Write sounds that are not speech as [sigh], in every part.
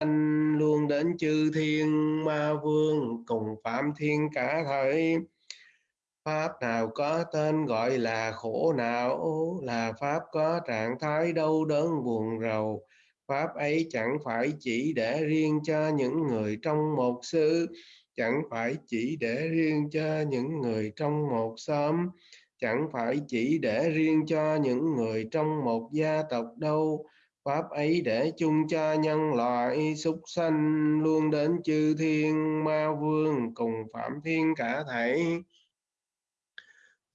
sanh luôn đến chư thiên ma vương, cùng phạm thiên cả thời pháp nào có tên gọi là khổ não, là pháp có trạng thái đau đớn buồn rầu. Pháp ấy chẳng phải chỉ để riêng cho những người trong một xứ, chẳng phải chỉ để riêng cho những người trong một xóm, chẳng phải chỉ để riêng cho những người trong một gia tộc đâu pháp ấy để chung cho nhân loại súc sanh luôn đến chư thiên ma vương, cùng phạm thiên cả thảy.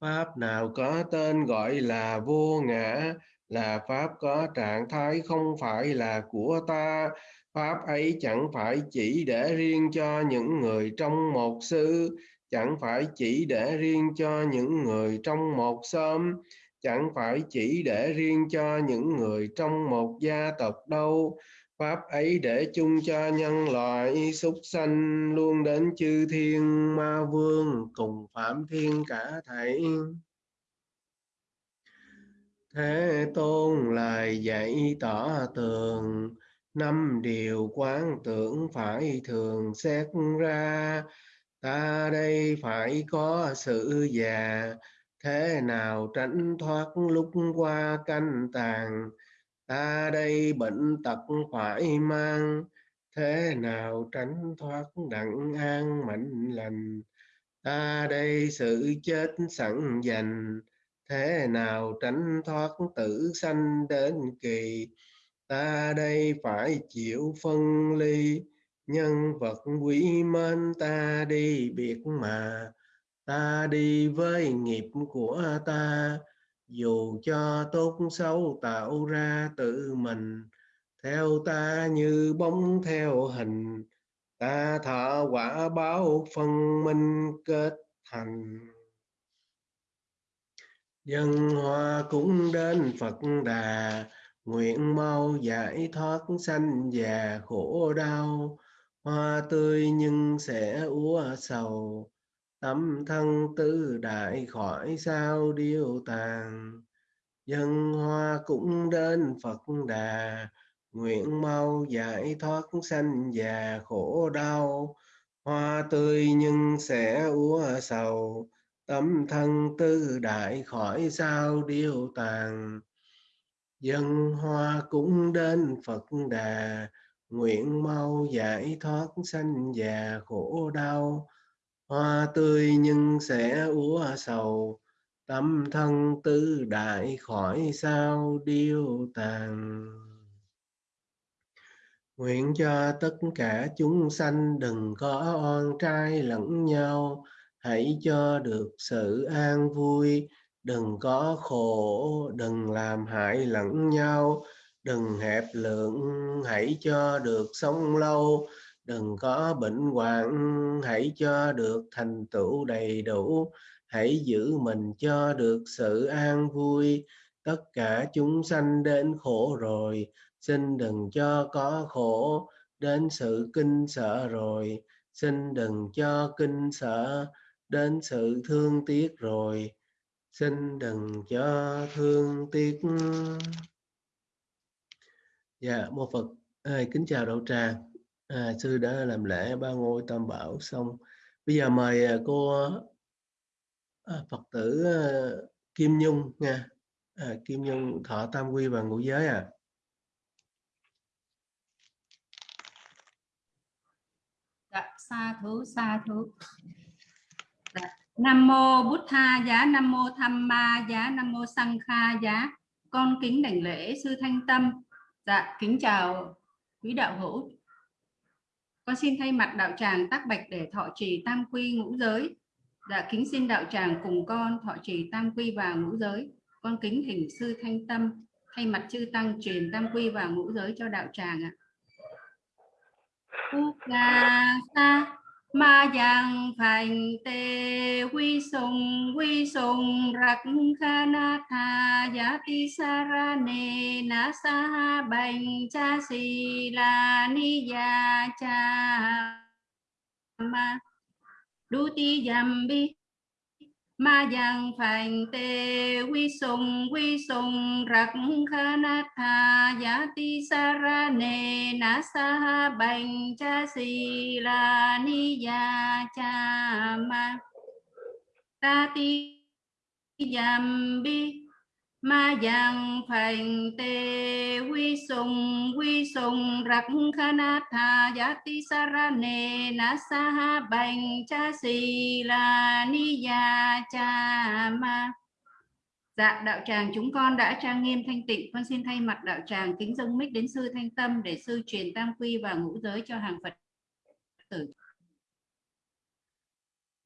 Pháp nào có tên gọi là vô ngã, là pháp có trạng thái không phải là của ta. Pháp ấy chẳng phải chỉ để riêng cho những người trong một sư chẳng phải chỉ để riêng cho những người trong một xóm chẳng phải chỉ để riêng cho những người trong một gia tộc đâu. Pháp ấy để chung cho nhân loại súc sanh luôn đến chư thiên ma vương, cùng phạm thiên cả thảy. Thế tôn lời dạy tỏ tường, năm điều quán tưởng phải thường xét ra. Ta đây phải có sự già thế nào tránh thoát lúc qua canh tàn ta đây bệnh tật phải mang. Thế nào tránh thoát đặng an mạnh lành? Ta đây sự chết sẵn dành. Thế nào tránh thoát tử sanh đến kỳ? Ta đây phải chịu phân ly. Nhân vật quý mến ta đi biệt mà ta đi với nghiệp của ta, dù cho tốt xấu tạo ra tự mình. Theo ta như bóng theo hình, ta thọ quả báo phân minh kết thành. Dân hoa cũng đến phật đà, nguyện mau giải thoát sanh già khổ đau. Hoa tươi nhưng sẽ úa sầu tâm thân tư đại khỏi sao điêu tàn? Dân hoa cũng đến phật đà, nguyện mau giải thoát sanh già khổ đau. Hoa tươi nhưng sẽ úa sầu, tâm thân tư đại khỏi sao điêu tàn? Dân hoa cũng đến phật đà, nguyện mau giải thoát sanh già khổ đau hoa tươi nhưng sẽ úa sầu, tâm thân tư đại khỏi sao điêu tàn. Nguyện cho tất cả chúng sanh đừng có oan trai lẫn nhau, hãy cho được sự an vui. Đừng có khổ, đừng làm hại lẫn nhau. Đừng hẹp lượng, hãy cho được sống lâu đừng có bệnh hoạn hãy cho được thành tựu đầy đủ. Hãy giữ mình cho được sự an vui. Tất cả chúng sanh đến khổ rồi xin đừng cho có khổ. Đến sự kinh sợ rồi xin đừng cho kinh sợ. Đến sự thương tiếc rồi xin đừng cho thương tiếc. Dạ mô phật. À, kính chào đạo tràng à, sư đã làm lễ ba ngôi tam bảo xong. Bây giờ mời à, cô à, phật tử à, kim nhung nha. À, kim nhung thọ tam quy và ngũ giới à. Dạ xa thú xa thú. Dạ. nam mô bút tha giá nam mô tham ma giá nam mô sang kha giá. Con kính đảnh lễ sư thanh tâm. Dạ kính chào quý đạo hữu con xin thay mặt đạo tràng tác bạch để thọ trì tam quy ngũ giới. Dạ kính xin đạo tràng cùng con thọ trì tam quy và ngũ giới. Con kính thỉnh sư thanh tâm thay mặt chư tăng truyền tam quy và ngũ giới cho đạo tràng ạ. Sa ma giang thành tê quy sùng quy sùng rạc kha na tha giá ti sa ra nê na sa bành, cha si la ni ya cha ma du ti yam bi ma yang phành tê, quy sùng quy sùng, rắc kha na tha, giá ti sa ra nê na sa ha bành, cha si la ni ya cha ma. Ta ti yam bi ma yang phành tê quy sùng quy sùng rắc kha na tha giá ti sa ra nê na sa ha bành cha si la ni ya cha ma Dạ, đạo tràng chúng con đã trang nghiêm thanh tịnh. Con xin thay mặt đạo tràng kính dâng mít đến sư Thanh Tâm để sư truyền tam quy và ngũ giới cho hàng Phật tử.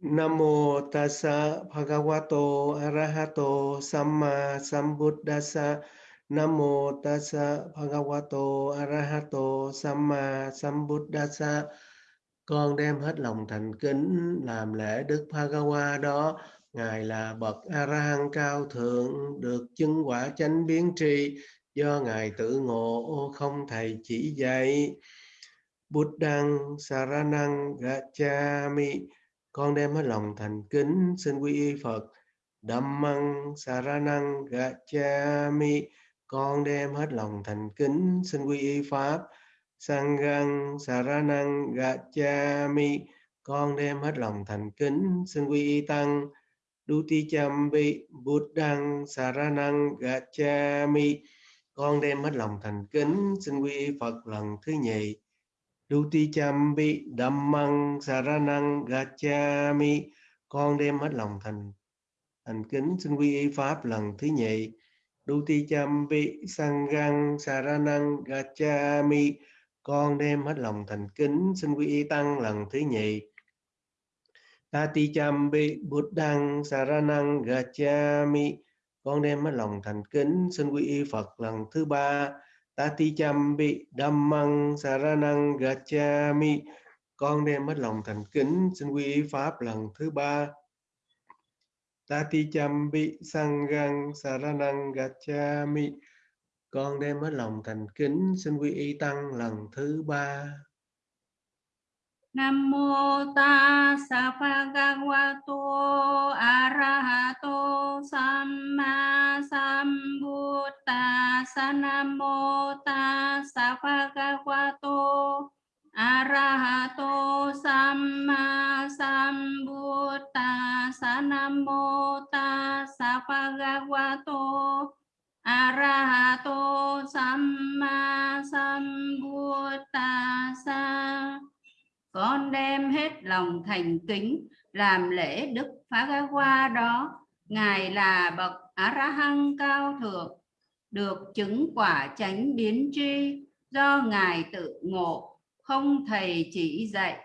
Nam mô tassa bhagavato arahato samma sambuddhassa. Nam mô tassa bhagavato arahato samma sambuddhassa. Con đem hết lòng thành kính làm lễ Đức Bhagawa đó. Ngài là bậc A cao thượng, được chứng quả chánh biến tri do ngài tự ngộ, không thầy chỉ dạy. Buddhang Saranang Gacchami con đem hết lòng thành kính, xin quy y Phật. Dhammang Saranang Gacchami con đem hết lòng thành kính, xin quy y Pháp. Sanghang Saranang Gacchami con đem hết lòng thành kính, xin quy y Tăng. Duti Chambi Buddhang Saranang Gacchami con đem hết lòng thành kính, xin quy y Phật lần thứ nhì. Duti Chambi Dhammang, Saranang Gacchami con đem hết lòng thành thành kính xin quy y pháp lần thứ nhì. Duti Chambi sangang, Saranang Gacchami con đem hết lòng thành kính xin quy y tăng lần thứ nhì. Tati Chambi Buddhang, Saranang Gacchami con đem hết lòng thành kính xin quy y Phật lần thứ ba. Tati Chambi Dhammang, Saranang, Gacchami. Con đem hết lòng thành kính, xin quy y Pháp lần thứ ba. Tati Chambi sangang Saranang, Gacchami. Con đem hết lòng thành kính, xin quy y Tăng lần thứ ba. Nam mô tassa bhagavato arahato samma sa Nam mô tassa bhagavato arahato samma sa Nam mô ta sa pha ga wa tu arahato samma sambuddhasa con đem hết lòng thành kính, làm lễ đức phá ga hoa đó. Ngài là bậc a hăng cao thượng, được chứng quả chánh biến tri. Do ngài tự ngộ, không thầy chỉ dạy.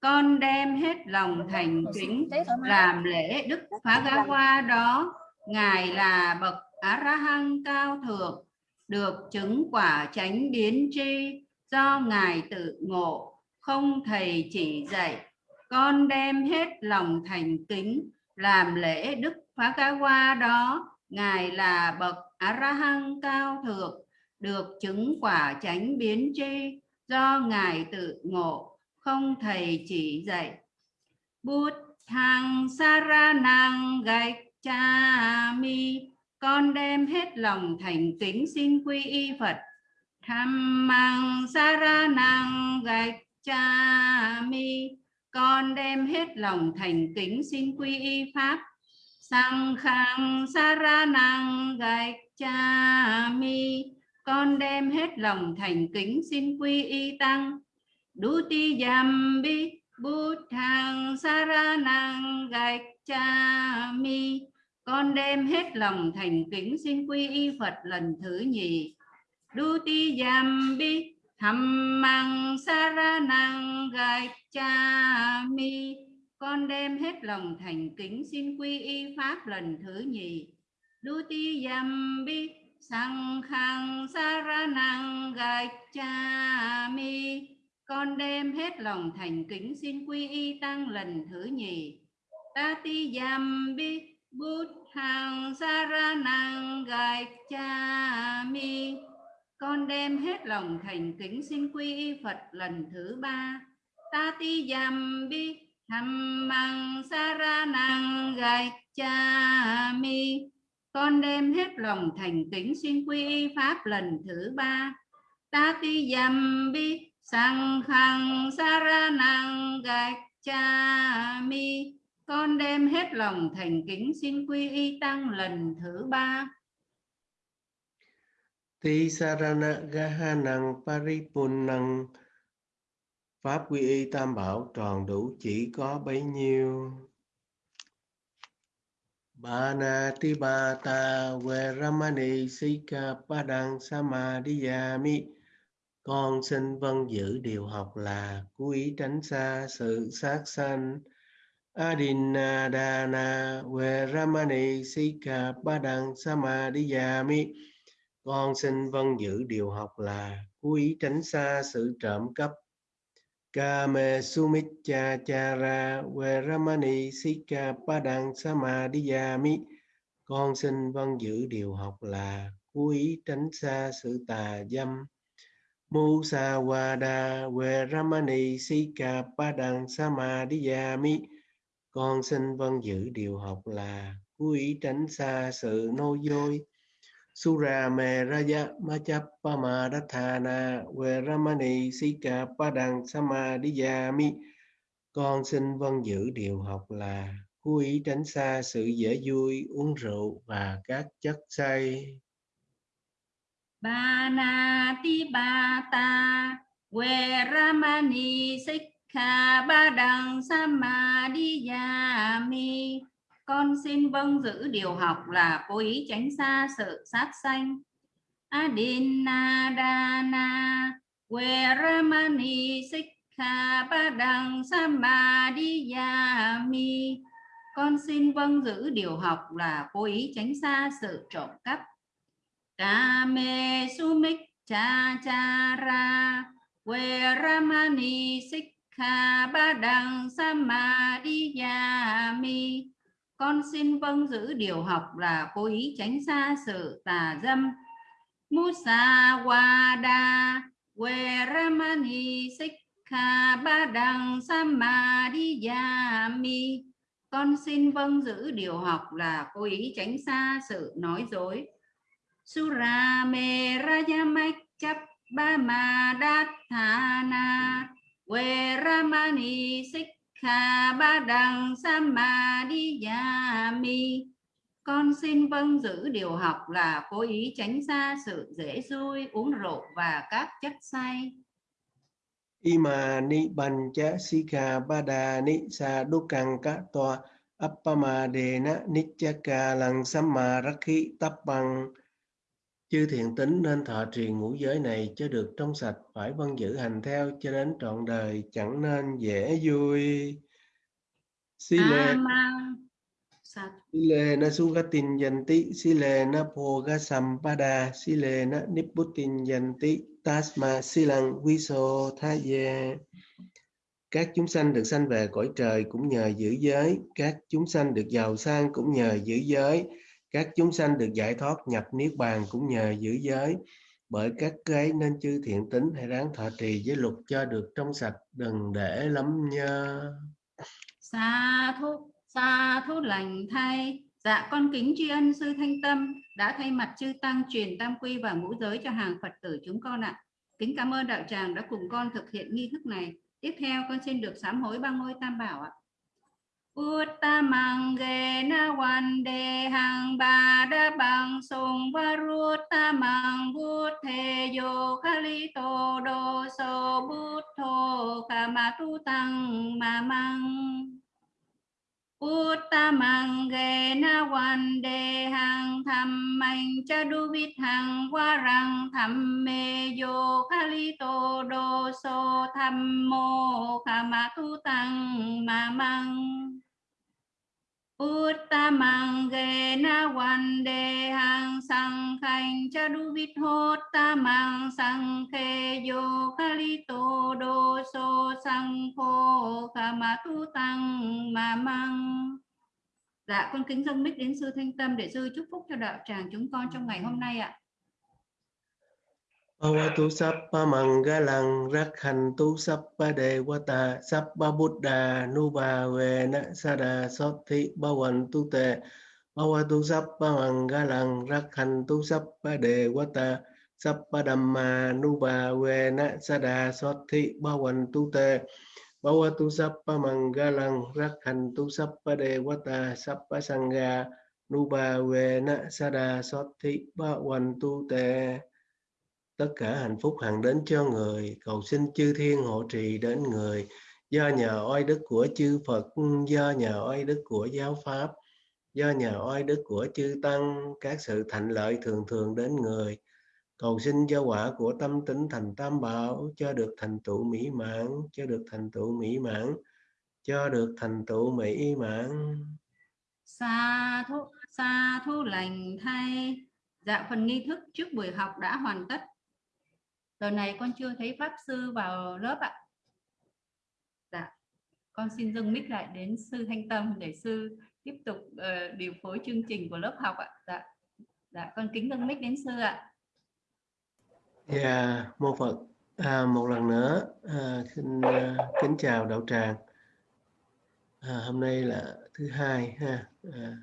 Con đem hết lòng thành kính, làm lễ đức phá ga hoa đó. Ngài là bậc a hăng cao thượng, được chứng quả chánh biến tri. Do ngài tự ngộ không thầy chỉ dạy, con đem hết lòng thành kính, làm lễ đức phá ca hoa đó ngài là bậc a cao thượng, được chứng quả chánh biến tri, do ngài tự ngộ, không thầy chỉ dạy. Bút thang saranang gạch cha mi con đem hết lòng thành kính xin quy y phật. Tham mang saranang gạch cha mi, con đem hết lòng thành kính xin quy y pháp. Sang khang saranang gạch, cha mi, con đem hết lòng thành kính xin quy y tăng. Đu ti yam bi, bút thang saranang gạch, cha mi, con đem hết lòng thành kính xin quy y phật lần thứ nhì. Đu ti yam bi thầm măng sa ra năng gai cha mi. Con đem hết lòng thành kính, xin quy y pháp lần thứ nhì. Đu ti yam bi, sang khang sa ra năng gai cha mi. Con đem hết lòng thành kính, xin quy y tăng lần thứ nhì. Ta ti yam bi, bút hàng sa ra năng gai cha mi con đem hết lòng thành kính xin quy y Phật lần thứ ba. Ta ti dầm bi tham măng sa ra năng gai cha mi. Con đem hết lòng thành kính xin quy y pháp lần thứ ba. Ta ti dầm bi, sang khang saranang gai cha mi. Con đem hết lòng thành kính xin quy y tăng lần thứ ba. Ti sarana gahanang paripunnang Pháp quy y tam bảo tròn đủ chỉ có bấy nhiêu. Bana Tibata Veramani Sika Padang Samadhiyami Con xin vâng giữ điều học là quý tránh xa sự sát sanh. Adinadana Veramani Sika Padang Samadhiyami con xin vân giữ điều học là quý tránh xa sự trộm cắp. Kame Sumicha Chara Veramani Sika Padang Samadhiyami Con xin vâng giữ điều học là quý vâng tránh xa sự tà dâm. Musawada Veramani Sika Padang Samadhiyami Con xin vâng giữ điều học là quý tránh xa sự nô dối. Surame Raja Machappamadathana Veramani Sika Padang Samadhiyami Con xin vâng giữ điều học là cố ý tránh xa sự dễ vui, uống rượu và các chất say. Banati Bata Veramani Sikha Padang Samadhiyami con xin vâng giữ điều học là cố ý tránh xa sự sát sanh. Adinadana, Veramani Sikha Padang Samadhiyami. Con xin vâng giữ điều học là cố ý tránh xa sự trộm cắp. Kame Sumik Cha Cha Ra Veramani Sikha Padang Samadhiyami con xin vâng giữ điều học là cố ý tránh xa sự tà dâm. Musa Wada Veramani Sikha Badang, Samadhiyami. Con xin vâng giữ điều học là cố ý tránh xa sự nói dối. Sura Merayamak Chap Bama Dathana Veramani Sikha Kha Ba Đằng mi, con xin vâng giữ điều học là cố ý tránh xa sự dễ vui uống rượu và các chất say. Ima ni bancha sikha bada ni sa dukang ka toa appamadena nichaka lang samarakhi tappang Chư thiện tính nên thọ trì ngũ giới này cho được trong sạch, phải vâng giữ hành theo cho đến trọn đời, chẳng nên dễ vui. Sile Sile na sugatin yanti, sile na poga sampada, sile na nipputin yanti, tasma silang viso thaye. Các chúng sanh được sanh về cõi trời cũng nhờ giữ giới, các chúng sanh được giàu sang cũng nhờ giữ giới, các chúng sanh được giải thoát nhập niết bàn cũng nhờ giữ giới. Bởi các cái nên chư thiện tính hãy ráng thọ trì giới luật cho được trong sạch, đừng để lắm nhơ. Xa thú xa thú lành thay. Dạ con kính tri ân sư thanh tâm đã thay mặt chư tăng truyền tam quy và ngũ giới cho hàng phật tử chúng con ạ. Kính cảm ơn đạo tràng đã cùng con thực hiện nghi thức này. Tiếp theo, con xin được sám hối ba ngôi tam bảo ạ. Uttamang gena na hang bada bang song varuttamang buddhe yo kali do so buddho kamatutang mamang. Uttamang ge na wan de hang tham mạnh cha du vít hang wa rang tham me yo kali to do so tham mo kama tu tăng ma mang na wan de hang sang khanh cha du vít hốt tamang sang khe yo kali to do so sang khô kama tu tăng ma mang Dạ con kính dâng mít đến sư Thanh Tâm để sư chúc phúc cho đạo tràng chúng con trong ngày hôm nay ạ. Bhavatu Sappa Mangalang Rakhantu Sappa Devata Sappa Buddha Nubhavena Sada Sothi Bhavantu Te Bhavatu Sappa Mangalang Rakhantu Sappa Devata Sappa Dhamma Nubhavena Sada Sothi Bhavantu Te Bhavatu Sappa Mangalang Rakhantu Sappa Devata Sappa Sangha Nubhavena Sada Sothi Bhavantu Te tất cả hạnh phúc hằng đến cho người. Cầu xin chư thiên hộ trì đến người. Do nhờ oai đức của chư Phật, do nhờ oai đức của giáo pháp, do nhờ oai đức của chư tăng, các sự thành lợi thường thường đến người. Cầu xin cho quả của tâm tính thành tam bảo, cho được thành tựu mỹ mãn, cho được thành tựu mỹ mãn, cho được thành tựu mỹ mãn. Sa thu sa thu lành thay. Dạ phần nghi thức trước buổi học đã hoàn tất giờ này con chưa thấy pháp sư vào lớp ạ. Dạ con xin dâng mic lại đến sư thanh tâm để sư tiếp tục uh, điều phối chương trình của lớp học ạ. Dạ dạ con kính dâng mic đến sư ạ. Dạ mô phật à, một lần nữa à, xin uh, kính chào đạo tràng. À, hôm nay là thứ hai ha à,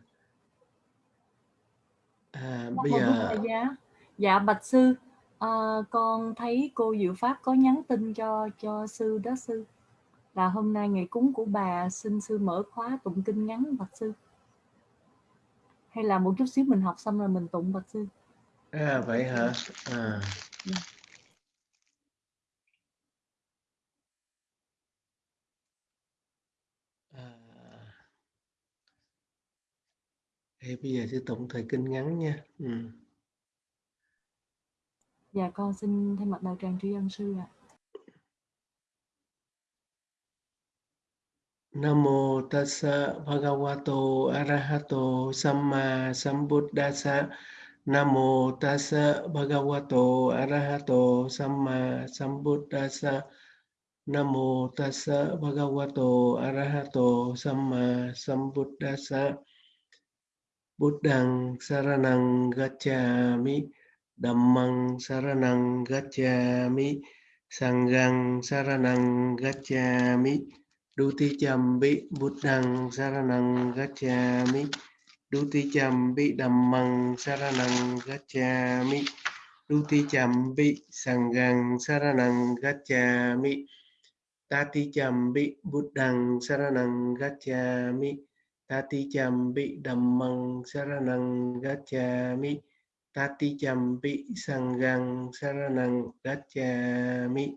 à, bây giờ dạ dạ bạch sư à, con thấy cô Diệu Pháp có nhắn tin cho cho sư đó sư là hôm nay ngày cúng của bà xin sư mở khóa tụng kinh ngắn bạch sư hay là một chút xíu mình học xong rồi mình tụng bạch sư à vậy hả à. Yeah. Dạ. À. Thì bây giờ sẽ tụng thời kinh ngắn nha. Ừ. Dạ con xin thay mặt đạo tràng tri ân sư ạ. Namo tassa bhagavato arahato samma sambuddhassa. Namo tassa bhagavato arahato samma sambuddhassa. Namo tassa bhagavato arahato samma sambuddhassa. Buddhang saranang gacchami. Dhammang saranang gacchami Sanghang saranang gacchami, Duti chambi Buddhang saranang gacchami, Duti chambi Dhammang saranang gacchami, Duti chambi Sanghang saranang gacchami, Tati chambi Buddhang saranang gacchami, Tati chambi Dhammang saranang gacchami tati champi sangang saranang gacchami.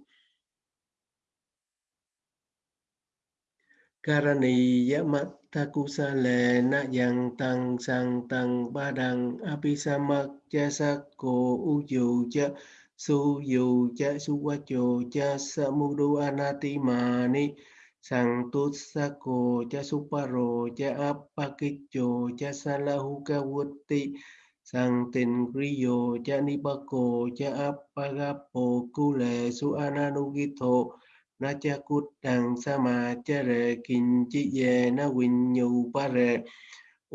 Karani yamatta kusale na yang tăng sang tăng ba đằng apisamak cha sakko uju cha su yu cha suwacho cha samudu anatimani sang tut cô cha suparo cha apakicho cha salahuka wutti sang tin kriyo cha nipako cha apagapo, kule su ananugito na cha kut dang sa ma cha re kinh chi ye, na win nhu, pa rệ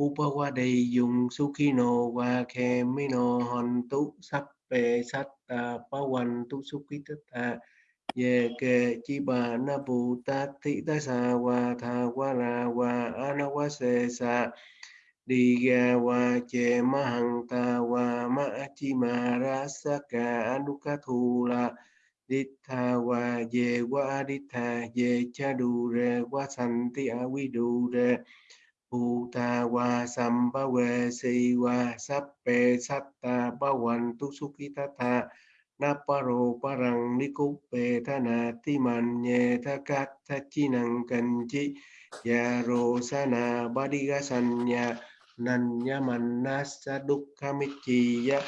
upawa su khi sukino wa kemino hon tu sap pe sat ta, pa wan tu sukitata ye ke chi ba, na bu ta thị ta sa, wa tha wa ra wa anawa se sa. Diga wa che mahanta wa ma chi ma ra sa ka anukathula Ditha wa ye wa ditha ye cha du re wa santi du re. Bhuta wa samba we si wa pa satta bawantu sukitata Naparo parang nikupe thana ya nye sa na, ba di ga san ya nanya manasa dukkamichiya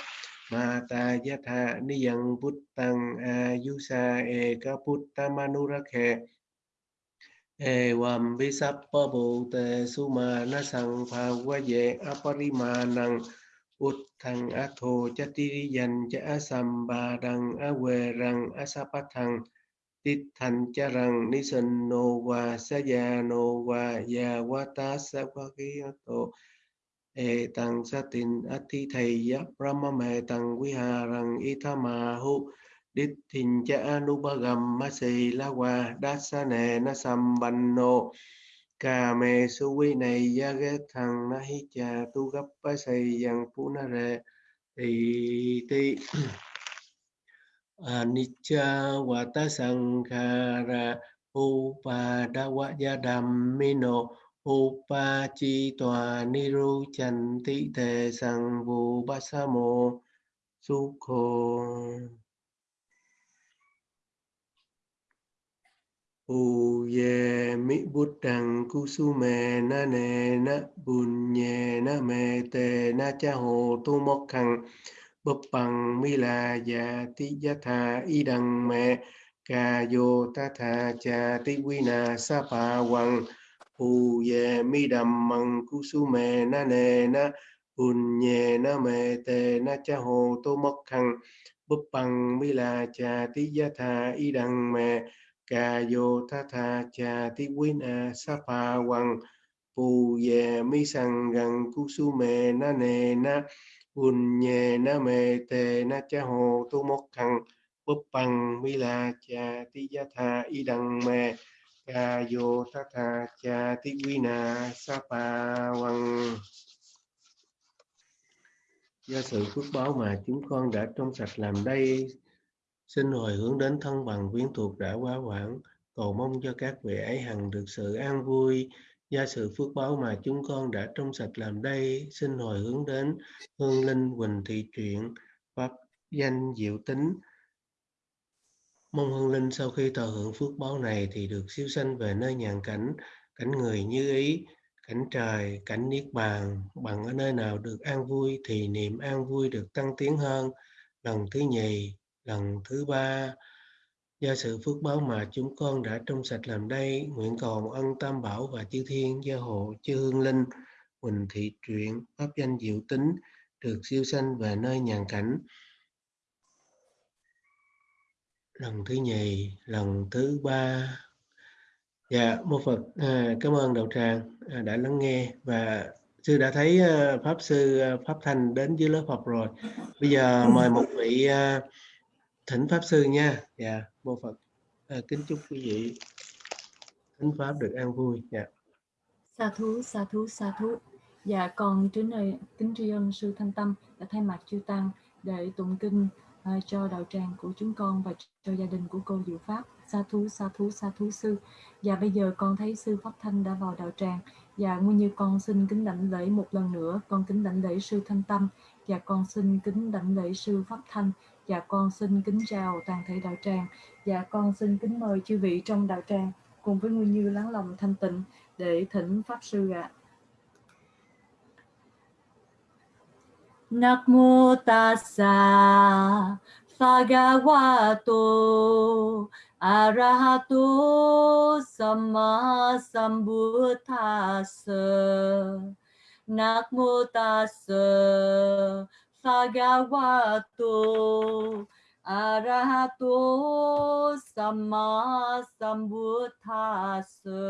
mata yatha niyang puttang ayusa eka putta manurakhe Evam visappa bhute sumana sangphavaye aparimanang uttang atho chatiriyan cha asambadang awerang asapathang tithanh charang nisanno wa sayano wa yawata sakwakiyato ê tăng sa tin ati thầy ya brahma mê tăng quy hà rằng ithama hu Dithincha Anubhagam Masi Lawa Dasane mê Kame quy này ya ghe thằng na hi cha tu gấp bá xây yang pu na re thì [clears throat] ti anicca vata sankhara upada dhammino upa chi tòa niru chan ti tề sang vu ba sa mô sukho. U ye mi bút đằng cu su mê na nê na bùn nhẹ na mê tê na cha hồ tu mok khăn bập bằng mi là già ti gia tha y đằng mẹ ca vô ta tha cha ti quy na sa pa quăng phù ye mi đầm măng cu su mè na nè na bùn nhẹ na mè tề na cha hồ tô mất khăn búp bằng mi là cha tí gia tha y đằng mẹ ca vô tha tha cha tí quý na sa pha quăng pù ye mi sang gần cu su mê na nè na un nhẹ na mê tề na cha hồ tô mất khăn búp bằng mi la cha tí gia tha y đằng mê Cha vô tha tha, cha tí quy na sa pa văn do sự phước báo mà chúng con đã trong sạch làm đây, xin hồi hướng đến thân bằng quyến thuộc đã quá quản cầu mong cho các vị ấy hằng được sự an vui. Do sự phước báo mà chúng con đã trong sạch làm đây, xin hồi hướng đến hương linh quỳnh thị truyện, pháp danh diệu tính mong hương linh sau khi thọ hưởng phước báo này thì được siêu sanh về nơi nhàn cảnh cảnh người như ý, cảnh trời, cảnh niết bàn. Bằng ở nơi nào được an vui thì niệm an vui được tăng tiến hơn. Lần thứ nhì, lần thứ ba. Do sự phước báo mà chúng con đã trong sạch làm đây, nguyện cầu ân tam bảo và chư thiên, gia hộ, chư hương linh huỳnh thị truyện, pháp danh diệu tính được siêu sanh về nơi nhàn cảnh lần thứ nhì lần thứ ba. Dạ mô phật à, cảm ơn đạo tràng à, đã lắng nghe và sư đã thấy uh, pháp sư uh, pháp thanh đến dưới lớp học rồi. Bây giờ mời một vị uh, thỉnh pháp sư nha. Dạ mô phật à, kính chúc quý vị thính pháp được an vui. Dạ. Sa thú sa thú sa thú. Dạ con trước nơi kính tri ân sư thanh tâm đã thay mặt chư tăng để tụng kinh uh, cho đạo tràng của chúng con và cho gia đình của cô diệu pháp sa thú sa thú sa thú sư và bây giờ con thấy sư pháp thanh đã vào đạo tràng và nguyên như con xin kính đảnh lễ một lần nữa con kính đảnh lễ sư thanh tâm và con xin kính đảnh lễ sư pháp thanh và con xin kính chào toàn thể đạo tràng. và con xin kính mời chư vị trong đạo tràng cùng với Nguyên Như lắng lòng thanh tịnh để thỉnh Pháp Sư ạ. À. Namo tassa bhagavato arahato samma sambuddhassa Namo tassa Bhagavato Arahato Sama Sambuddhasa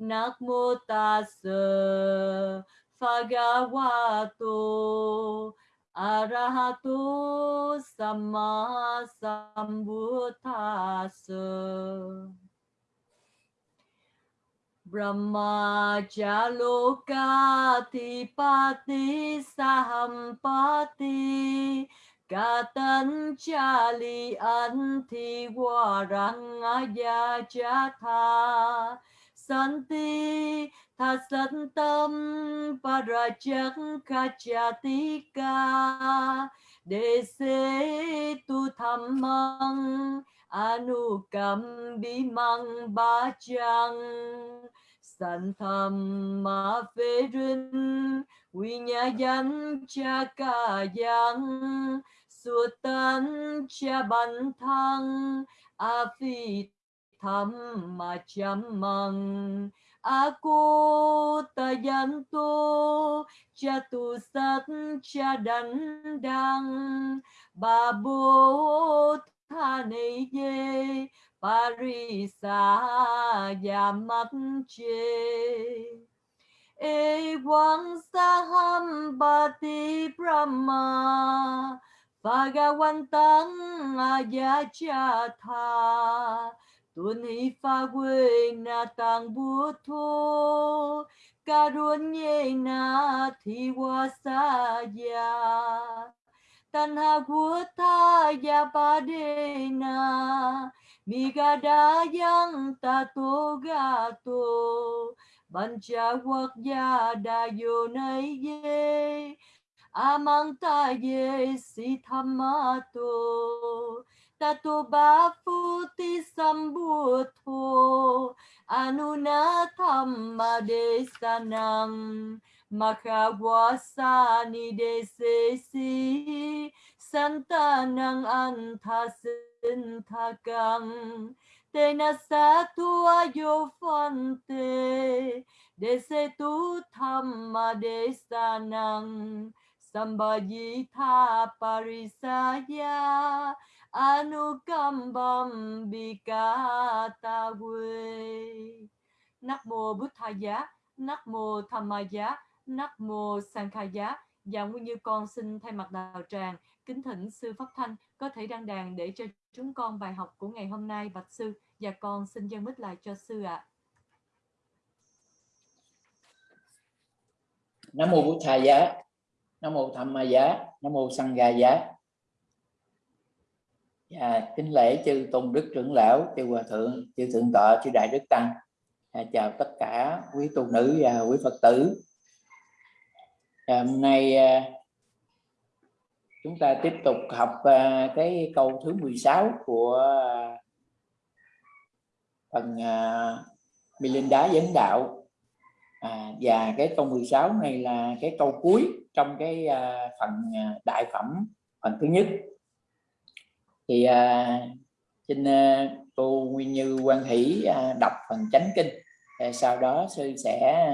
Namo Tassa Bhagavato Arahato Sama Sambuddhasa Brahmajalokatipati sahampati Katanchali anti warangaya jatha Santi thasantam parajak kachatika Dese tu thammang anukam bimang bachang san tham ma phê rin Quy nhà dân cha ca giang. Sua tan cha ban thăng, A phi tham ma chăm măng. Aku tayanto cha tu sát cha đắn đăng Bà bố tha này dê Parisa Yamache Ewan eh, Sahambati Brahma Bhagavantam Ayachatha Tuân hi pha quê na tang bố thô, Ca ruôn nhê na thi qua sa ya Tan ha vua tha ya ba đê na Mi ga da yang ta tô ga tô. Ban cha quốc gia đa yo nay ye Amanta ye si thamato Tato ba phu ti sambuddho Anuna thamma de Makawasani de Santanang Tena satua yo phante desetu thamma de sanang parisaya anukambam bikata Nắc mô Bụt Giá, Nắc mô Tham Giá, Nắc mô Giá. Và Nguyên Như con xin thay mặt đạo tràng kính thỉnh sư Pháp Thanh có thể đăng đàn để cho chúng con bài học của ngày hôm nay bạch sư và con xin dân mít lại cho sư ạ. À. Nam mô Bụt Thà Giá nam mô tham ma giá nam mô giá à, kính lễ chư tôn đức trưởng lão chư hòa thượng chư thượng tọa chư đại đức tăng. À, chào tất cả quý tu nữ và quý phật tử. À, hôm nay à, chúng ta tiếp tục học à, cái câu thứ 16 của à, phần à, đá dẫn đạo. À, và cái câu 16 này là cái câu cuối trong cái à, phần à, đại phẩm phần thứ nhất thì à, xin à, cô Nguyên Như Quan Hỷ à, đọc phần chánh kinh à, sau đó sư sẽ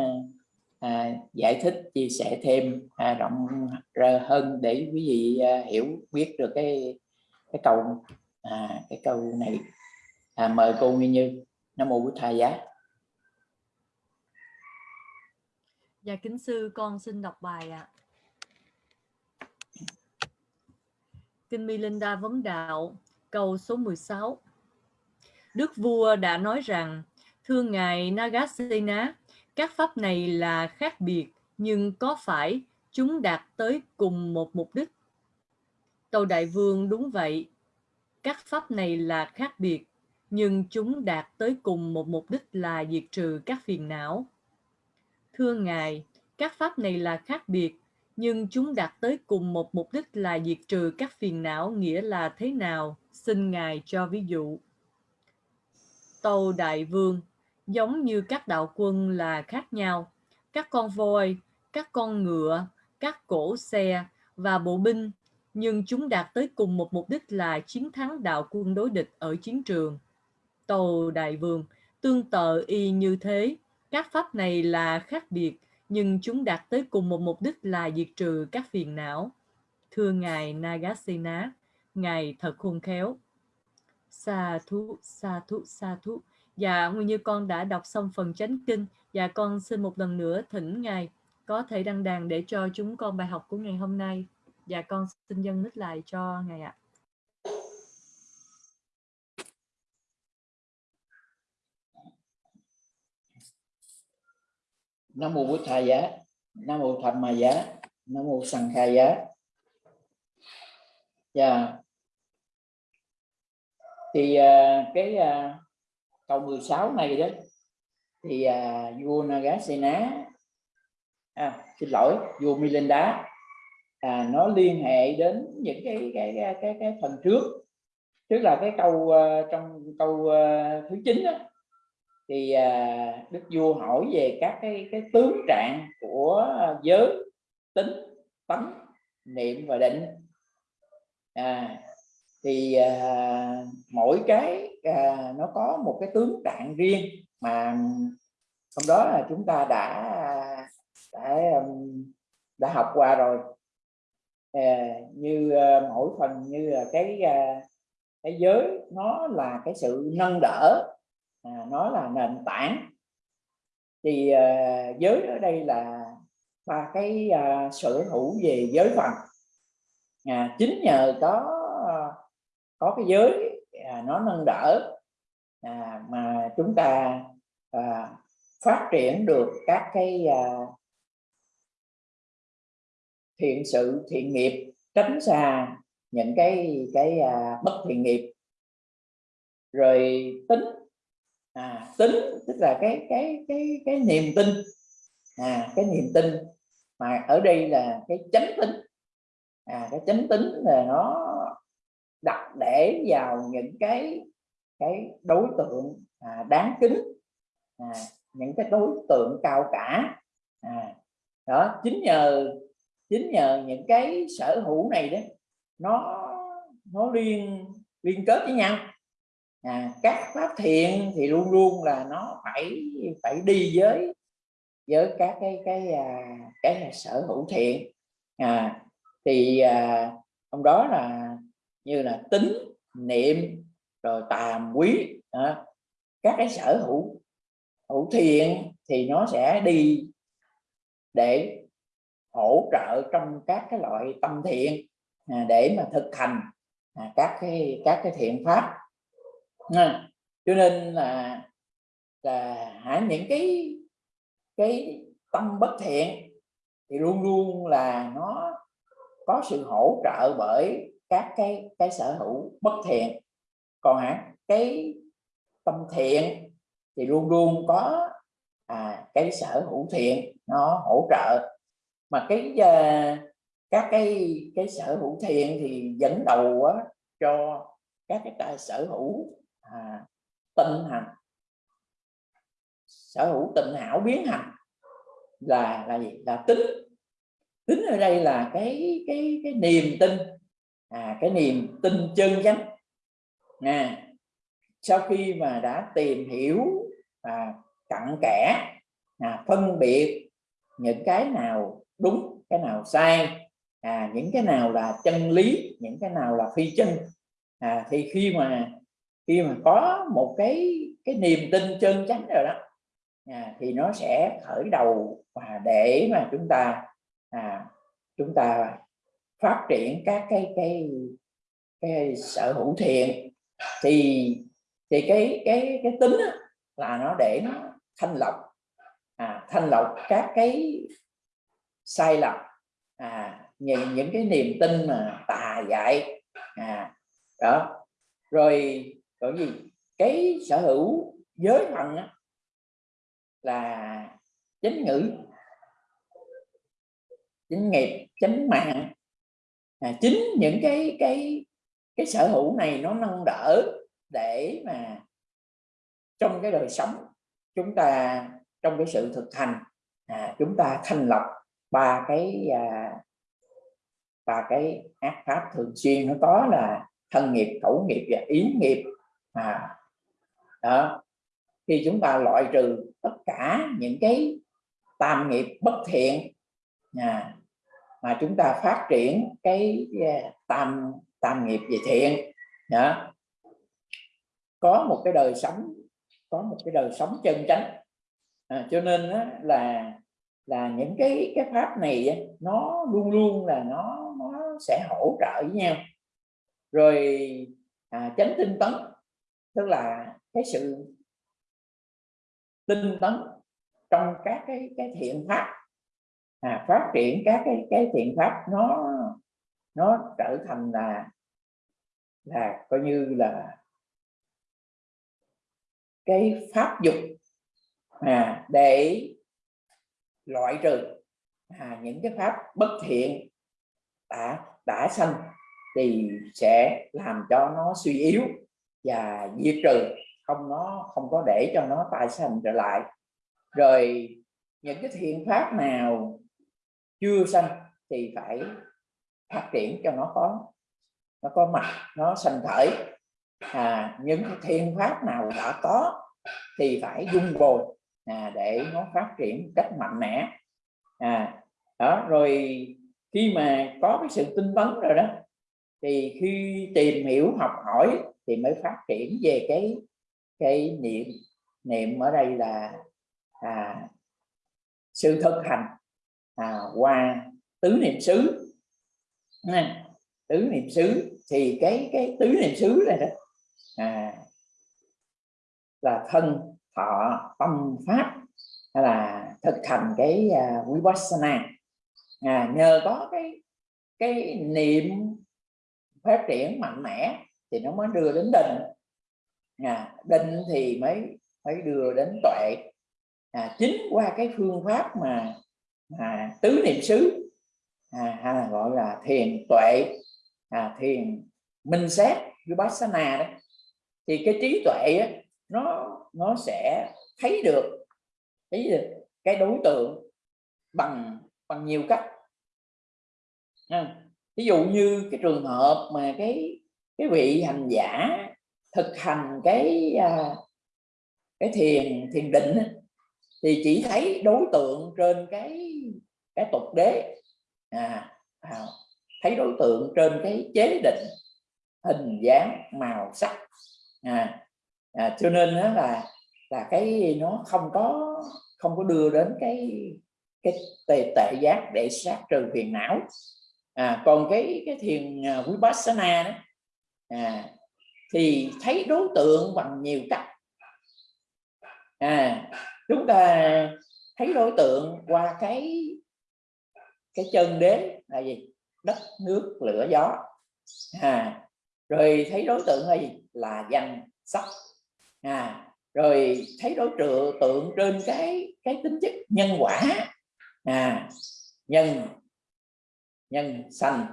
à, giải thích chia sẻ thêm à, rộng ra hơn để quý vị à, hiểu biết được cái cái câu à, cái câu này à, mời cô Nguyên Như Nam mô Bụt Thầy giá Dạ kính sư con xin đọc bài ạ. À. Kinh Milinda vấn đạo câu số 16. Đức vua đã nói rằng thưa ngài Nagasena, các pháp này là khác biệt nhưng có phải chúng đạt tới cùng một mục đích? Tâu Đại Vương đúng vậy. Các pháp này là khác biệt nhưng chúng đạt tới cùng một mục đích là diệt trừ các phiền não. Thưa Ngài, các pháp này là khác biệt, nhưng chúng đạt tới cùng một mục đích là diệt trừ các phiền não nghĩa là thế nào? Xin Ngài cho ví dụ. Tâu Đại Vương, giống như các đạo quân là khác nhau. Các con voi, các con ngựa, các cổ xe và bộ binh, nhưng chúng đạt tới cùng một mục đích là chiến thắng đạo quân đối địch ở chiến trường. Tâu Đại Vương, tương tự y như thế, các pháp này là khác biệt, nhưng chúng đạt tới cùng một mục đích là diệt trừ các phiền não. Thưa Ngài Nagasena, Ngài thật khôn khéo. Sa thú, sa thú, sa thú. Dạ, nguyên như con đã đọc xong phần chánh kinh, và dạ, con xin một lần nữa thỉnh Ngài có thể đăng đàn để cho chúng con bài học của ngày hôm nay. Và dạ, con xin dân nít lại cho Ngài ạ. Nam mô bút thầy giá. Nam mô thầm ma giá. Nam mô sằng khai giá. Dạ. Thì uh, cái uh, câu 16 này đó thì uh, vua Nagasena à, xin lỗi vua Milinda à, nó liên hệ đến những cái cái cái cái, cái phần trước. Tức là cái câu uh, trong câu uh, thứ chín đó, thì à, đức vua hỏi về các cái cái tướng trạng của à, giới tính tánh niệm và định. À, thì à, mỗi cái à, nó có một cái tướng trạng riêng mà hôm đó là chúng ta đã đã đã học qua rồi. À, như à, mỗi phần như là cái à, cái giới nó là cái sự nâng đỡ à, nó là nền tảng. Thì à, giới ở đây là ba cái à, sở hữu về giới phần. À, chính nhờ có à, có cái giới à, nó nâng đỡ à, mà chúng ta à, phát triển được các cái à, thiện sự thiện nghiệp tránh xa những cái cái à, bất thiện nghiệp. Rồi tính à, tính tức là cái cái cái cái niềm tin. À, cái niềm tin mà ở đây là cái chánh tính. À, cái chánh tính là nó đặt để vào những cái cái đối tượng à, đáng kính. À, những cái đối tượng cao cả. À, đó chính nhờ chính nhờ những cái sở hữu này đấy nó nó liên liên kết với nhau à, các pháp thiện thì luôn luôn là nó phải phải đi với với các cái cái à, cái là sở hữu thiện. À, thì à, trong đó là như là tính niệm rồi tàm quý à, các cái sở hữu hữu thiện thì nó sẽ đi để hỗ trợ trong các cái loại tâm thiện à, để mà thực hành à, các cái các cái thiện pháp à, cho nên là là hả những cái cái tâm bất thiện thì luôn luôn là nó có sự hỗ trợ bởi các cái cái sở hữu bất thiện. Còn hả cái tâm thiện thì luôn luôn có à, cái sở hữu thiện nó hỗ trợ. Mà cái à, các cái cái sở hữu thiện thì dẫn đầu á, cho các cái tài sở hữu à, tịnh hành. Sở hữu tịnh hảo biến hành là là gì? Là tính. Tính ở đây là cái cái cái niềm tin. À, cái niềm tin chân chánh. Nè sau khi mà đã tìm hiểu à, cặn kẽ à, phân biệt những cái nào đúng cái nào sai à, những cái nào là chân lý những cái nào là phi chân à, thì khi mà khi mà có một cái cái niềm tin chân chánh rồi đó à, thì nó sẽ khởi đầu và để mà chúng ta à, chúng ta phát triển các cái cái cái sở hữu thiện. Thì thì cái cái cái tính là nó để nó thanh lọc à, thanh lọc các cái sai lầm à, những những cái niềm tin mà tà dại à, đó. Rồi bởi gì cái sở hữu giới thần á, là chánh ngữ chánh nghiệp chánh mạng. À, chính những cái cái cái sở hữu này nó nâng đỡ để mà trong cái đời sống chúng ta trong cái sự thực hành à, chúng ta thành lập ba cái à, ba cái ác pháp thường xuyên. Nó có là thân nghiệp khẩu nghiệp và ý nghiệp à, đó. Khi chúng ta loại trừ tất cả những cái tam nghiệp bất thiện à, mà chúng ta phát triển cái à, tam tam nghiệp về thiện đó. có một cái đời sống có một cái đời sống chân chánh. À, cho nên đó là là những cái cái pháp này nó luôn luôn là nó nó sẽ hỗ trợ với nhau. Rồi à, chánh tinh tấn tức là cái sự tinh tấn trong các cái cái thiện pháp. À, phát triển các cái cái thiện pháp nó nó trở thành là là coi như là cái pháp dục à, để loại trừ à, những cái pháp bất thiện đã đã sanh thì sẽ làm cho nó suy yếu và diệt trừ. Không nó không có để cho nó tài sanh trở lại. Rồi những cái thiện pháp nào chưa sanh thì phải phát triển cho nó có nó có mặt nó sanh khởi. À, những cái thiện pháp nào đã có thì phải dung bồi à, để nó phát triển cách mạnh mẽ. À, đó rồi khi mà có cái sự tinh tấn rồi đó thì khi tìm hiểu học hỏi thì mới phát triển về cái cái niệm niệm ở đây là à, sự thực hành. À, qua tứ niệm xứ. Tứ niệm xứ thì cái cái tứ niệm xứ này đó à, là thân thọ tâm pháp hay là thực hành cái uh, vipassana. À, nhờ có cái cái niệm phát triển mạnh mẽ thì nó mới đưa đến định à, định thì mới mới đưa đến tuệ. À, chính qua cái phương pháp mà à, tứ niệm xứ à, hay là gọi là thiền tuệ à, thiền minh sát vipassana đó thì cái trí tuệ á, nó nó sẽ thấy được thấy được cái đối tượng bằng bằng nhiều cách. À, ví dụ như cái trường hợp mà cái cái vị hành giả thực hành cái à, cái thiền thiền định thì chỉ thấy đối tượng trên cái cái tục đế. À, à, thấy đối tượng trên cái chế định hình dáng màu sắc. À, à, cho nên đó là là cái nó không có không có đưa đến cái cái tệ tệ giác để sát trừ phiền não. À, còn cái cái thiền à, vipassana đó à, thì thấy đối tượng bằng nhiều cách. À chúng ta thấy đối tượng qua cái cái chân đế là gì? Đất nước lửa gió. À rồi thấy đối tượng là gì? Là danh sắc à rồi thấy đối tượng tượng trên cái cái tính chất nhân quả. À nhân nhân sanh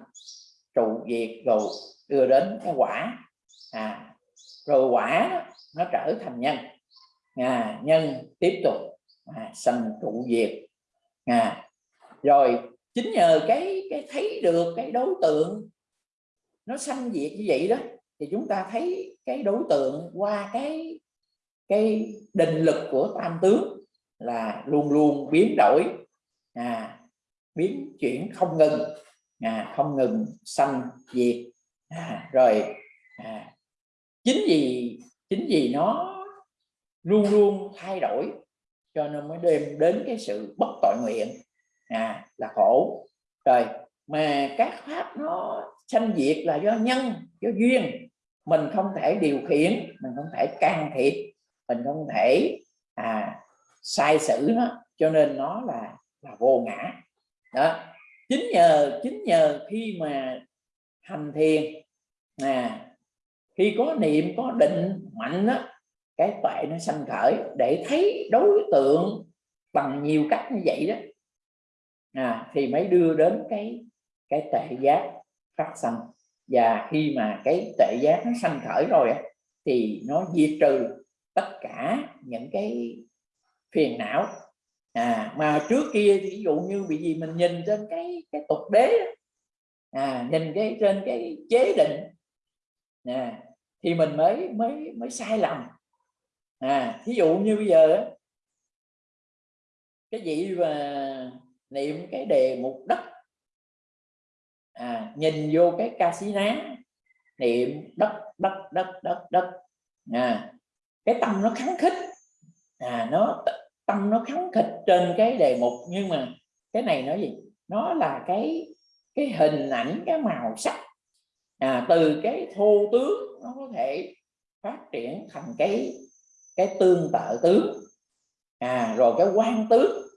trụ diệt rồi đưa đến cái quả. À rồi quả nó trở thành nhân. À, nhân tiếp tục à, sanh trụ diệt. À, rồi chính nhờ cái cái thấy được cái đối tượng nó sanh diệt như vậy đó thì chúng ta thấy cái đối tượng qua cái cái định lực của tam tướng là luôn luôn biến đổi. À, biến chuyển không ngừng. À, không ngừng sanh diệt à, rồi. À, chính vì chính vì nó luôn luôn thay đổi cho nên mới đem đến cái sự bất tội nguyện. À, là khổ. Rồi mà các pháp nó sanh diệt là do nhân do duyên. Mình không thể điều khiển mình không thể can thiệp mình không thể à, sai sử nó. Cho nên nó là là vô ngã. Đó. Chính nhờ chính nhờ khi mà hành thiền. À, khi có niệm có định mạnh đó, cái tuệ nó sanh khởi để thấy đối tượng bằng nhiều cách như vậy đó. À, thì mới đưa đến cái cái tệ giác phát sanh. Và khi mà cái tệ giác nó sanh khởi rồi thì nó diệt trừ tất cả những cái phiền não. À, mà trước kia ví dụ như bị gì mình nhìn trên cái cái tục đế à, nhìn cái trên cái chế định. À, thì mình mới mới mới sai lầm. À thí dụ như bây giờ cái gì mà niệm cái đề mục đất à, nhìn vô cái ca sĩ ná niệm đất đất đất đất đất à, cái tâm nó kháng khích. À, nó tâm nó kháng khích trên cái đề mục nhưng mà cái này nó gì? Nó là cái cái hình ảnh cái màu sắc à, từ cái thô tướng nó có thể phát triển thành cái cái tương tự tướng à rồi cái quan tướng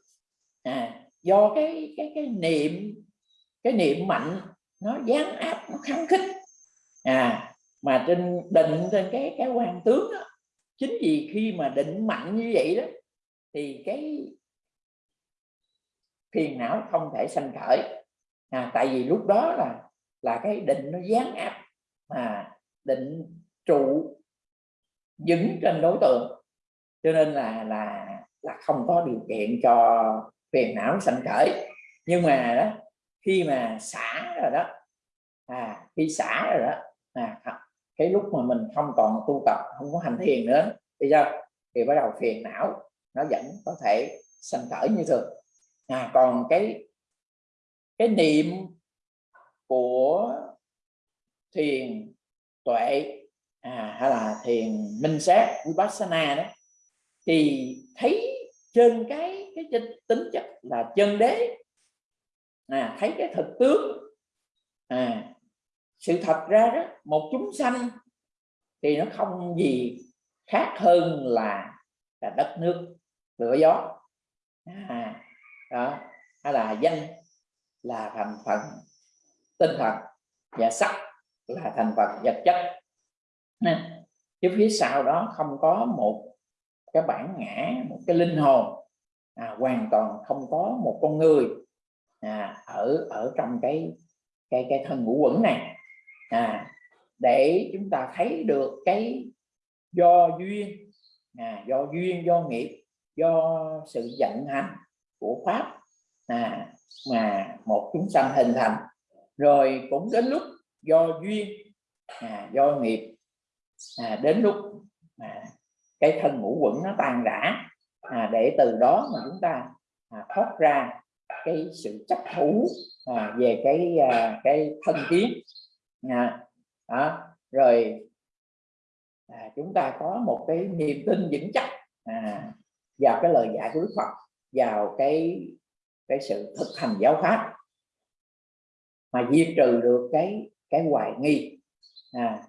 à do cái cái cái niệm cái niệm mạnh nó gián áp nó kháng khích à mà trên định trên cái cái quan tướng đó chính vì khi mà định mạnh như vậy đó thì cái phiền não không thể sanh khởi à, tại vì lúc đó là là cái định nó gián áp mà định trụ dứng trên đối tượng. Cho nên là là là không có điều kiện cho phiền não sanh khởi. Nhưng mà đó khi mà xả rồi đó à khi xả rồi đó à, cái lúc mà mình không còn tu tập không có hành thiền nữa thì sao thì bắt đầu phiền não nó vẫn có thể sanh khởi như thường. À còn cái cái niệm của thiền tuệ à, hay là thiền minh sát vipassana đó thì thấy trên cái cái tính chất là chân đế. À, thấy cái thực tướng. À, sự thật ra đó một chúng sanh thì nó không gì khác hơn là là đất nước lửa gió. À, đó hay là danh là thành phần tinh thần và sắc là thành phần vật chất. Nên chứ phía sau đó không có một cái bản ngã một cái linh hồn à, hoàn toàn không có một con người à, ở ở trong cái cái cái thân ngũ quẩn này. À, để chúng ta thấy được cái do duyên à, do duyên do nghiệp do sự vận hành của pháp à, mà một chúng sanh hình thành rồi cũng đến lúc do duyên à, do nghiệp à, đến lúc à, cái thân ngũ quẩn nó tan rã à, để từ đó mà chúng ta à, thoát ra cái sự chấp thủ à, về cái à, cái thân kiến à, đó. rồi à, chúng ta có một cái niềm tin vững chắc à, vào cái lời dạy của Đức Phật vào cái cái sự thực hành giáo pháp mà diệt trừ được cái cái hoài nghi à.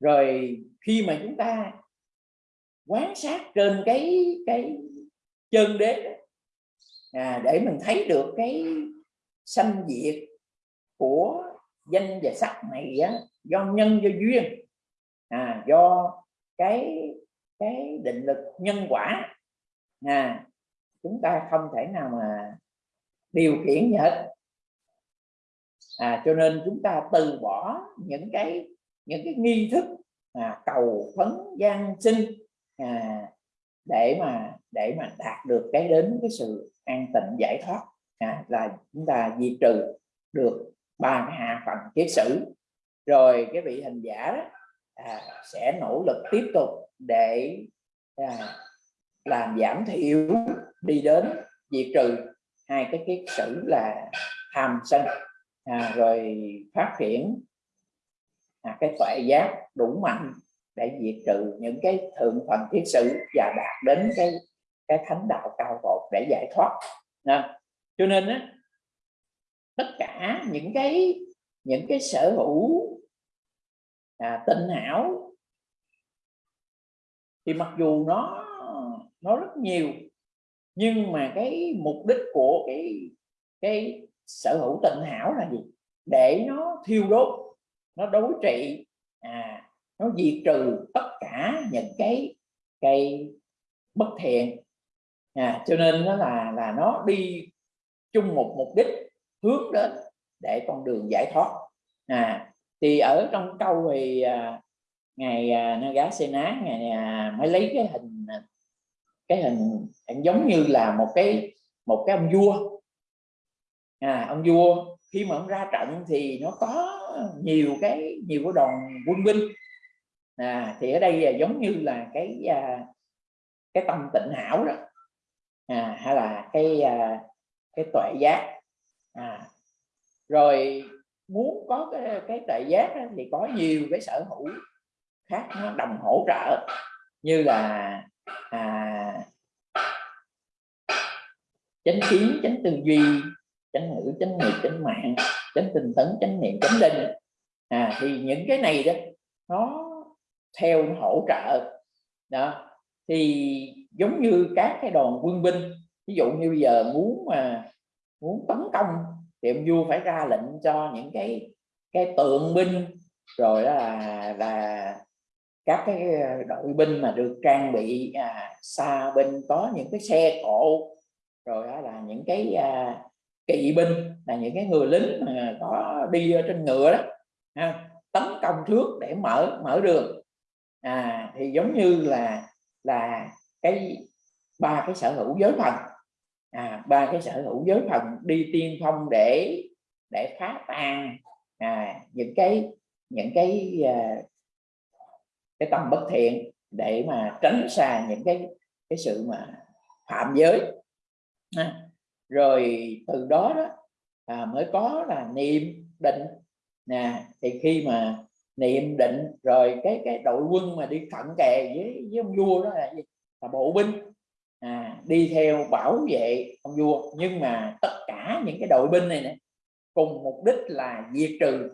rồi khi mà chúng ta quán sát trên cái cái chân đế à, để mình thấy được cái sanh diệt của danh và sắc này á, do nhân do duyên à, do cái cái định lực nhân quả à, chúng ta không thể nào mà điều khiển hết. À, cho nên chúng ta từ bỏ những cái những cái nghi thức à, cầu phấn gian sinh à, để mà để mà đạt được cái đến cái sự an tịnh giải thoát. À, là chúng ta diệt trừ được ba cái hạ phần kiết sử. Rồi cái vị hành giả đó, à, sẽ nỗ lực tiếp tục để à, làm giảm thiểu đi đến diệt trừ. Hai cái kiết sử là tham sân. À, rồi phát triển à, cái tuệ giác đủ mạnh để diệt trừ những cái thượng phần kiết sử và đạt đến cái cái thánh đạo cao vột để giải thoát. À, cho nên á, tất cả những cái những cái sở hữu à, tinh hảo thì mặc dù nó nó rất nhiều nhưng mà cái mục đích của cái cái sở hữu tịnh hảo là gì? Để nó thiêu đốt nó đối trị à, nó diệt trừ tất cả những cái cái bất thiện. À, cho nên nó là là nó đi chung một mục đích hướng đến để con đường giải thoát. À, thì ở trong câu thì à, ngày à, Nagasena ngày à, mới lấy cái hình cái hình, hình giống như là một cái một cái ông vua. À, ông vua khi mà ông ra trận thì nó có nhiều cái nhiều cái đoàn quân binh. À, thì ở đây là giống như là cái à, cái tâm tịnh hảo đó. À, hay là cái à, cái tuệ giác. À, rồi muốn có cái, cái tuệ giác đó, thì có nhiều cái sở hữu khác nó đồng hỗ trợ. Như là à, chánh kiến chánh tư duy chánh ngữ chánh nghiệp chánh mạng chánh tinh tấn chánh niệm chánh định à, thì những cái này đó nó theo nó hỗ trợ. Đó thì giống như các cái đoàn quân binh ví dụ như bây giờ muốn mà muốn tấn công thì ông vua phải ra lệnh cho những cái cái tượng binh rồi đó là là các cái đội binh mà được trang bị à, xa binh có những cái xe cộ rồi đó là những cái à, kỵ binh là những cái người lính mà có đi trên ngựa đó ha, tấn công trước để mở mở đường. À, thì giống như là là cái ba cái sở hữu giới thần. À, ba cái sở hữu giới thần đi tiên phong để để phá tan à, những cái những cái à, cái tâm bất thiện để mà tránh xa những cái cái sự mà phạm giới à, rồi từ đó đó à, mới có là niệm định. Nè thì khi mà niệm định rồi cái cái đội quân mà đi cận kề với với ông vua đó là gì? Là bộ binh. À, đi theo bảo vệ ông vua. Nhưng mà tất cả những cái đội binh này nè cùng mục đích là diệt trừ.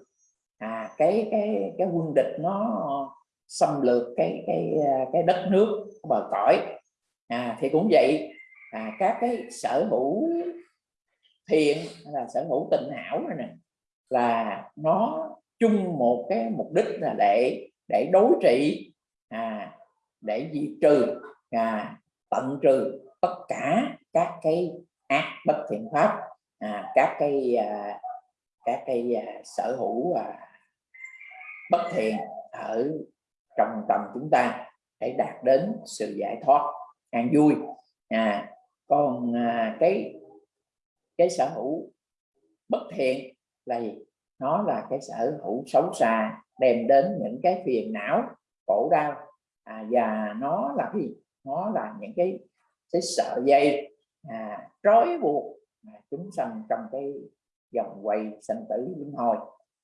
À, cái cái cái quân địch nó xâm lược cái cái à, cái đất nước bờ cõi. À, thì cũng vậy à, các cái sở hữu thiện là sở hữu tình hảo này nè là nó chung một cái mục đích là để để đối trị à, để diệt trừ à, tận trừ tất cả các cái ác bất thiện pháp à, các cái à, các cái à, sở hữu à, bất thiện ở trong tâm chúng ta để đạt đến sự giải thoát an vui. À, còn à, cái cái sở hữu bất thiện là gì? Nó là cái sở hữu xấu xa đem đến những cái phiền não khổ đau. À, và nó là gì? Nó là những cái cái sợ dây à, trói buộc à, chúng sanh trong cái dòng quay sanh tử luân hồi.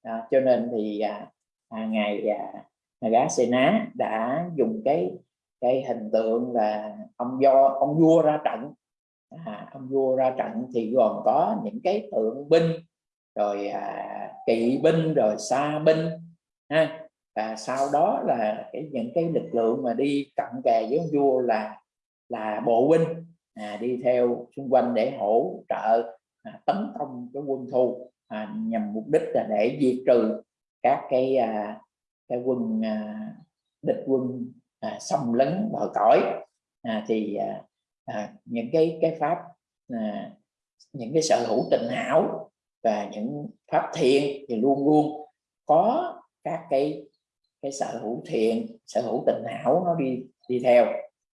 À, cho nên thì à, à, ngài à, gá xê ná đã dùng cái cái hình tượng là ông do ông vua ra trận à, ông vua ra trận thì gồm có những cái tượng binh rồi à, kỵ binh rồi xa binh ha. Và sau đó là cái những cái lực lượng mà đi cận kề với ông vua là là bộ binh à, đi theo xung quanh để hỗ trợ à, tấn công cái quân thù à, nhằm mục đích là để diệt trừ các cái à, cái quân à, địch quân à, xâm lấn bờ cõi. À, thì à, à, những cái cái pháp à, những cái sở hữu tình hảo và những pháp thiện thì luôn luôn có các cái cái sở hữu thiện sở hữu tình hảo nó đi đi theo.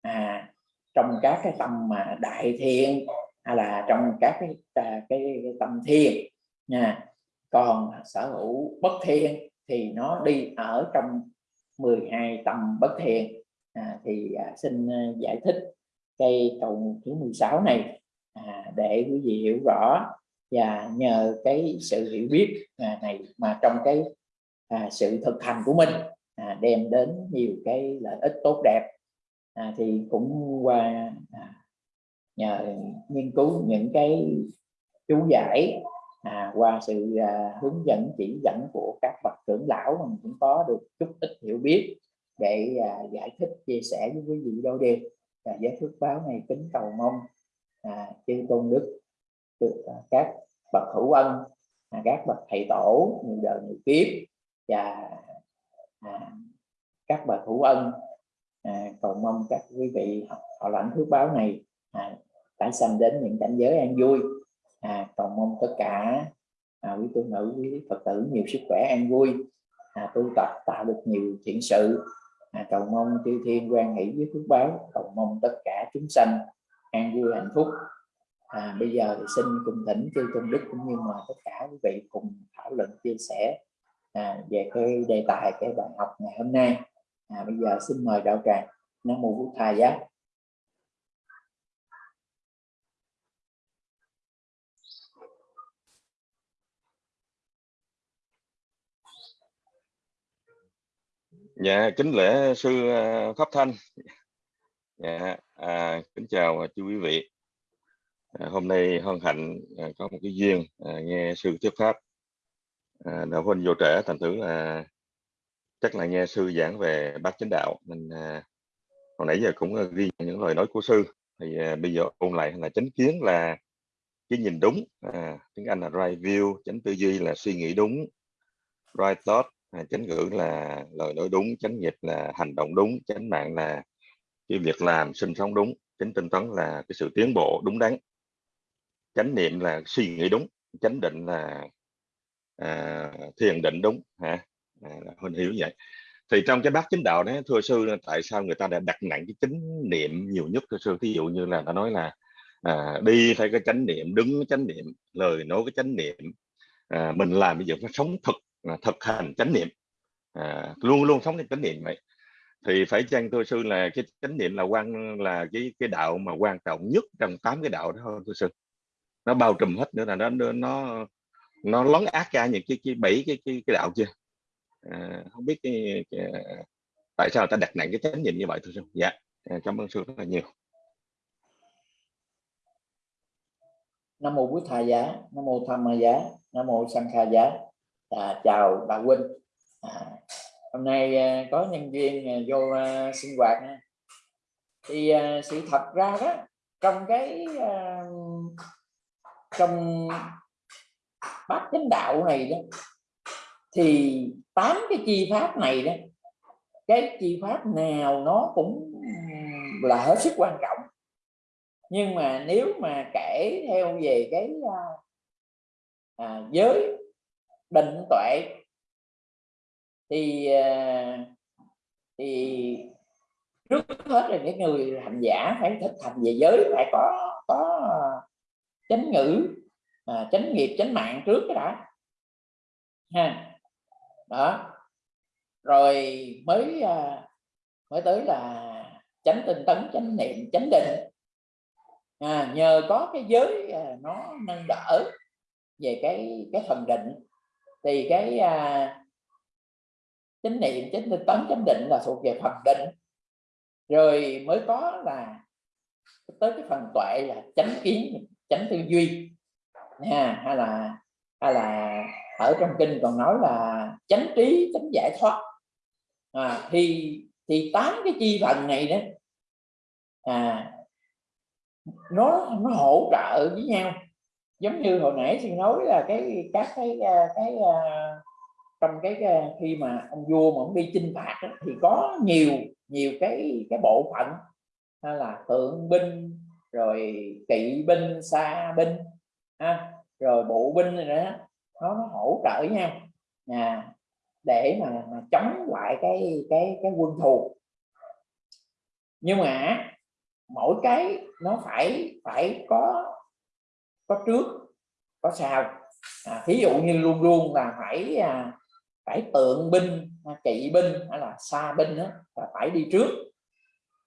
À, trong các cái tâm mà đại thiện hay là trong các cái cái, cái, cái tâm thiện nha. Còn sở hữu bất thiện thì nó đi ở trong 12 tâm bất thiện. À, thì à, xin à, giải thích cây cầu thứ 16 này à, để quý vị hiểu rõ và nhờ cái sự hiểu biết à, này mà trong cái à, sự thực hành của mình à, đem đến nhiều cái lợi ích tốt đẹp. À, thì cũng qua à, nhờ nghiên cứu những cái chú giải à, qua sự à, hướng dẫn chỉ dẫn của các bậc trưởng lão mình cũng có được chút ít hiểu biết để à, giải thích chia sẻ với quý vị đôi điều và giới phước báo này kính cầu mong à, chư tôn đức được à, các bậc hữu ân à, các bậc thầy tổ nhiều đời nhiều kiếp và à, các bậc hữu ân à, cầu mong các quý vị họ, họ lãnh phước báo này à, tái sanh đến những cảnh giới an vui. À, cầu mong tất cả à, quý tu nữ quý phật tử nhiều sức khỏe an vui à, tu tập tạo được nhiều thiện sự à, cầu mong chư thiên quan hỷ với phước báo cầu mong tất cả chúng sanh an vui hạnh phúc. À, bây giờ thì xin cùng thỉnh chư tôn đức cũng như mà tất cả quý vị cùng thảo luận chia sẻ à, về cái đề tài cái bài học ngày hôm nay. À, bây giờ xin mời đạo tràng nam mô bổn thầy giá Dạ, kính lễ sư à, Pháp Thanh. Dạ, à, kính chào chư quý vị. À, hôm nay hân hạnh à, có một cái duyên à, nghe sư thuyết pháp. À, đạo huynh vô trẻ thành thử là chắc là nghe sư giảng về bát chánh đạo mình à, hồi nãy giờ cũng à, ghi những lời nói của sư. Thì à, bây giờ ôn lại là chánh kiến là cái nhìn đúng, à, tiếng Anh là right view, chánh tư duy là suy nghĩ đúng, right thought à, chánh ngữ là lời nói đúng chánh nghiệp là hành động đúng chánh mạng là cái việc làm sinh sống đúng chánh tinh tấn là cái sự tiến bộ đúng đắn. Chánh niệm là suy nghĩ đúng chánh định là à, thiền định đúng hả? À, huynh hiểu vậy. Thì trong cái bát chính đạo đấy thưa sư tại sao người ta đã đặt nặng cái chánh niệm nhiều nhất thưa sư? Ví dụ như là ta nói là à, đi phải cái chánh niệm đứng cái chánh niệm lời nói cái chánh niệm à, mình làm bây giờ phải sống thực thực hành chánh niệm. À, luôn luôn sống cái chánh niệm vậy. Thì phải chăng thưa sư là cái chánh niệm là quan là cái cái đạo mà quan trọng nhất trong tám cái đạo đó thôi thưa sư? Nó bao trùm hết nữa là nó nó nó lấn át ra những cái cái bảy cái cái, cái đạo chưa? À, không biết cái, cái, tại sao ta đặt nặng cái chánh niệm như vậy thưa sư? Dạ à, cảm ơn sư rất là nhiều. Nam mô bút thà giá nam mô tham ma giá nam mô sanh kha giá à, chào bà Quynh, à, hôm nay à, có nhân viên à, vô à, sinh hoạt nha. thì à, sự thật ra đó trong cái à, trong bát chánh đạo này đó thì tám cái chi pháp này đó cái chi pháp nào nó cũng là hết sức quan trọng nhưng mà nếu mà kể theo về cái à, à giới định tuệ. Thì à, thì trước hết là những người hành giả phải thực hành về giới phải có có chánh ngữ à, chánh nghiệp chánh mạng trước cái đã. Ha. Đó. Rồi mới à, mới tới là chánh tinh tấn chánh niệm chánh định. À, nhờ có cái giới à, nó nâng đỡ về cái cái phần định thì cái à, chánh niệm chánh tinh tấn chánh định là thuộc về phần định. Rồi mới có là tới cái phần tuệ là chánh kiến chánh tư duy. Nha hay là hay là ở trong kinh còn nói là chánh trí chánh giải thoát. À, thì thì tám cái chi phần này đó à nó nó hỗ trợ với nhau giống như hồi nãy xin nói là cái các cái à, cái, cái trong cái, cái khi mà ông vua mà ông đi chinh phạt đó, thì có nhiều nhiều cái cái bộ phận hay là tượng binh rồi kỵ binh xa binh ha, rồi bộ binh rồi đó nó, nó hỗ trợ nhau. À, để mà, mà chống lại cái cái cái quân thù. Nhưng mà mỗi cái nó phải phải có có trước có sau. À, thí dụ như luôn luôn là phải à, phải tượng binh à, kỵ binh hay là xa binh đó, là phải đi trước.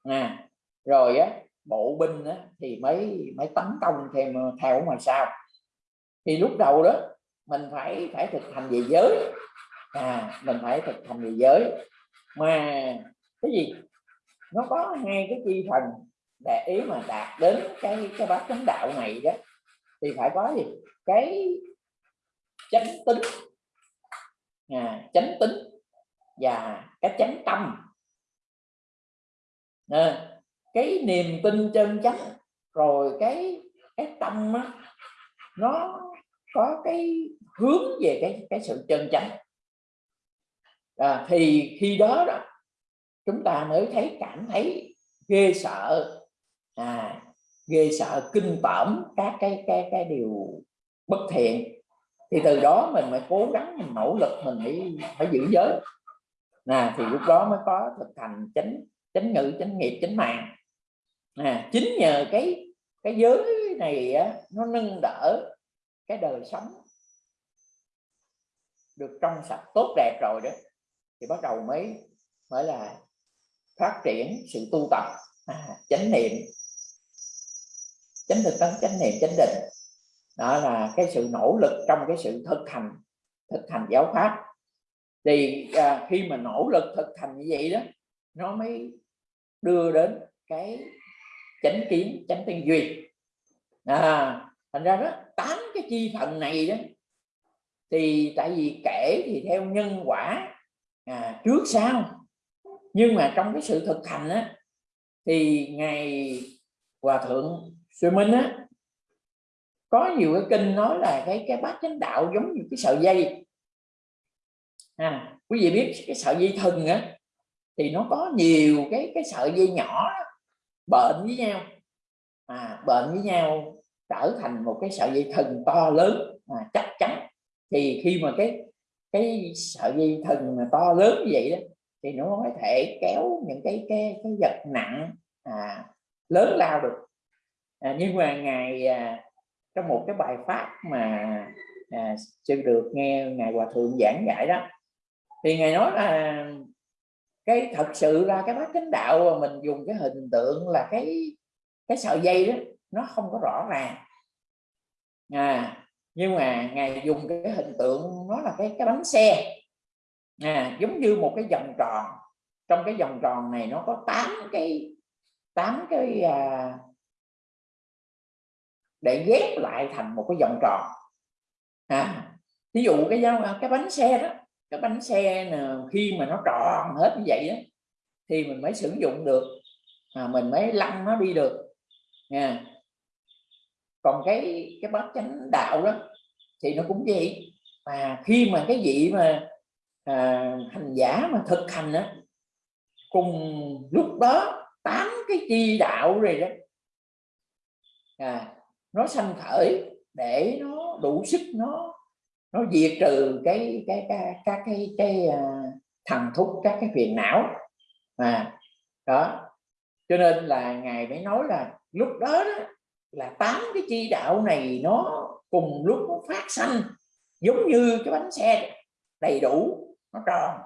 À, rồi á bộ binh á, thì mới mới tấn công thêm ờ, theo ngoài sau. Thì lúc đầu đó mình phải phải thực hành về giới. À mình phải thực hành về giới. Mà cái gì? Nó có hai cái chi thần để ý mà đạt đến cái cái bát chánh đạo này đó thì phải có gì? Cái chánh tính. À, chánh tính và cái chánh tâm. À, cái niềm tin chân chánh rồi cái cái tâm á, nó có cái hướng về cái cái sự chân chánh. À, thì khi đó đó chúng ta mới thấy cảm thấy ghê sợ. À, ghê sợ kinh tởm các cái cái cái điều bất thiện thì từ đó mình mới cố gắng mình nỗ lực mình phải phải giữ giới. Nè thì lúc đó mới có thực hành chánh chánh ngữ chánh nghiệp chánh mạng. À, chính nhờ cái cái giới này á, nó nâng đỡ cái đời sống được trong sạch tốt đẹp rồi đó thì bắt đầu mới mới là phát triển sự tu tập. À, chánh niệm chánh thực tấn chánh niệm chánh định. Đó là cái sự nỗ lực trong cái sự thực hành thực hành giáo pháp. Thì à, khi mà nỗ lực thực hành như vậy đó nó mới đưa đến cái chánh kiến chánh tư duy. À, thành ra đó tám cái chi phần này đó thì tại vì kể thì theo nhân quả à, trước sau. Nhưng mà trong cái sự thực hành á thì ngày hòa thượng Sư Minh á có nhiều cái kinh nói là cái cái bát chánh đạo giống như cái sợi dây. À, quý vị biết cái sợi dây thừng á thì nó có nhiều cái cái sợi dây nhỏ bệnh với nhau. À, bệnh với nhau trở thành một cái sợi dây thừng to lớn à, chắc chắn. Thì khi mà cái cái sợi dây thừng mà to lớn như vậy đó thì nó có thể kéo những cái cái cái vật nặng à, lớn lao được à, nhưng mà ngày à, trong một cái bài pháp mà à, sư được nghe ngài hòa thượng giảng giải đó thì ngài nói là cái thật sự ra cái bát chánh đạo mà mình dùng cái hình tượng là cái cái sợi dây đó nó không có rõ ràng. À nhưng mà ngài dùng cái hình tượng nó là cái cái bánh xe. À, giống như một cái vòng tròn. Trong cái vòng tròn này nó có tám cái tám cái à, để ghép lại thành một cái vòng tròn. À ví dụ cái cái bánh xe đó cái bánh xe khi mà nó tròn hết như vậy đó, thì mình mới sử dụng được à, mình mới lăn nó đi được. Nha còn cái cái bát chánh đạo đó thì nó cũng vậy. Mà khi mà cái vị mà à, hành giả mà thực hành đó cùng lúc đó tám cái chi đạo rồi đó à, nó sanh khởi để nó đủ sức nó nó diệt trừ cái cái cái các cái cái, cái uh, thần thúc các cái phiền não. À đó. Cho nên là ngài mới nói là lúc đó, đó là tám cái chi đạo này nó cùng lúc nó phát sanh giống như cái bánh xe đầy đủ nó tròn.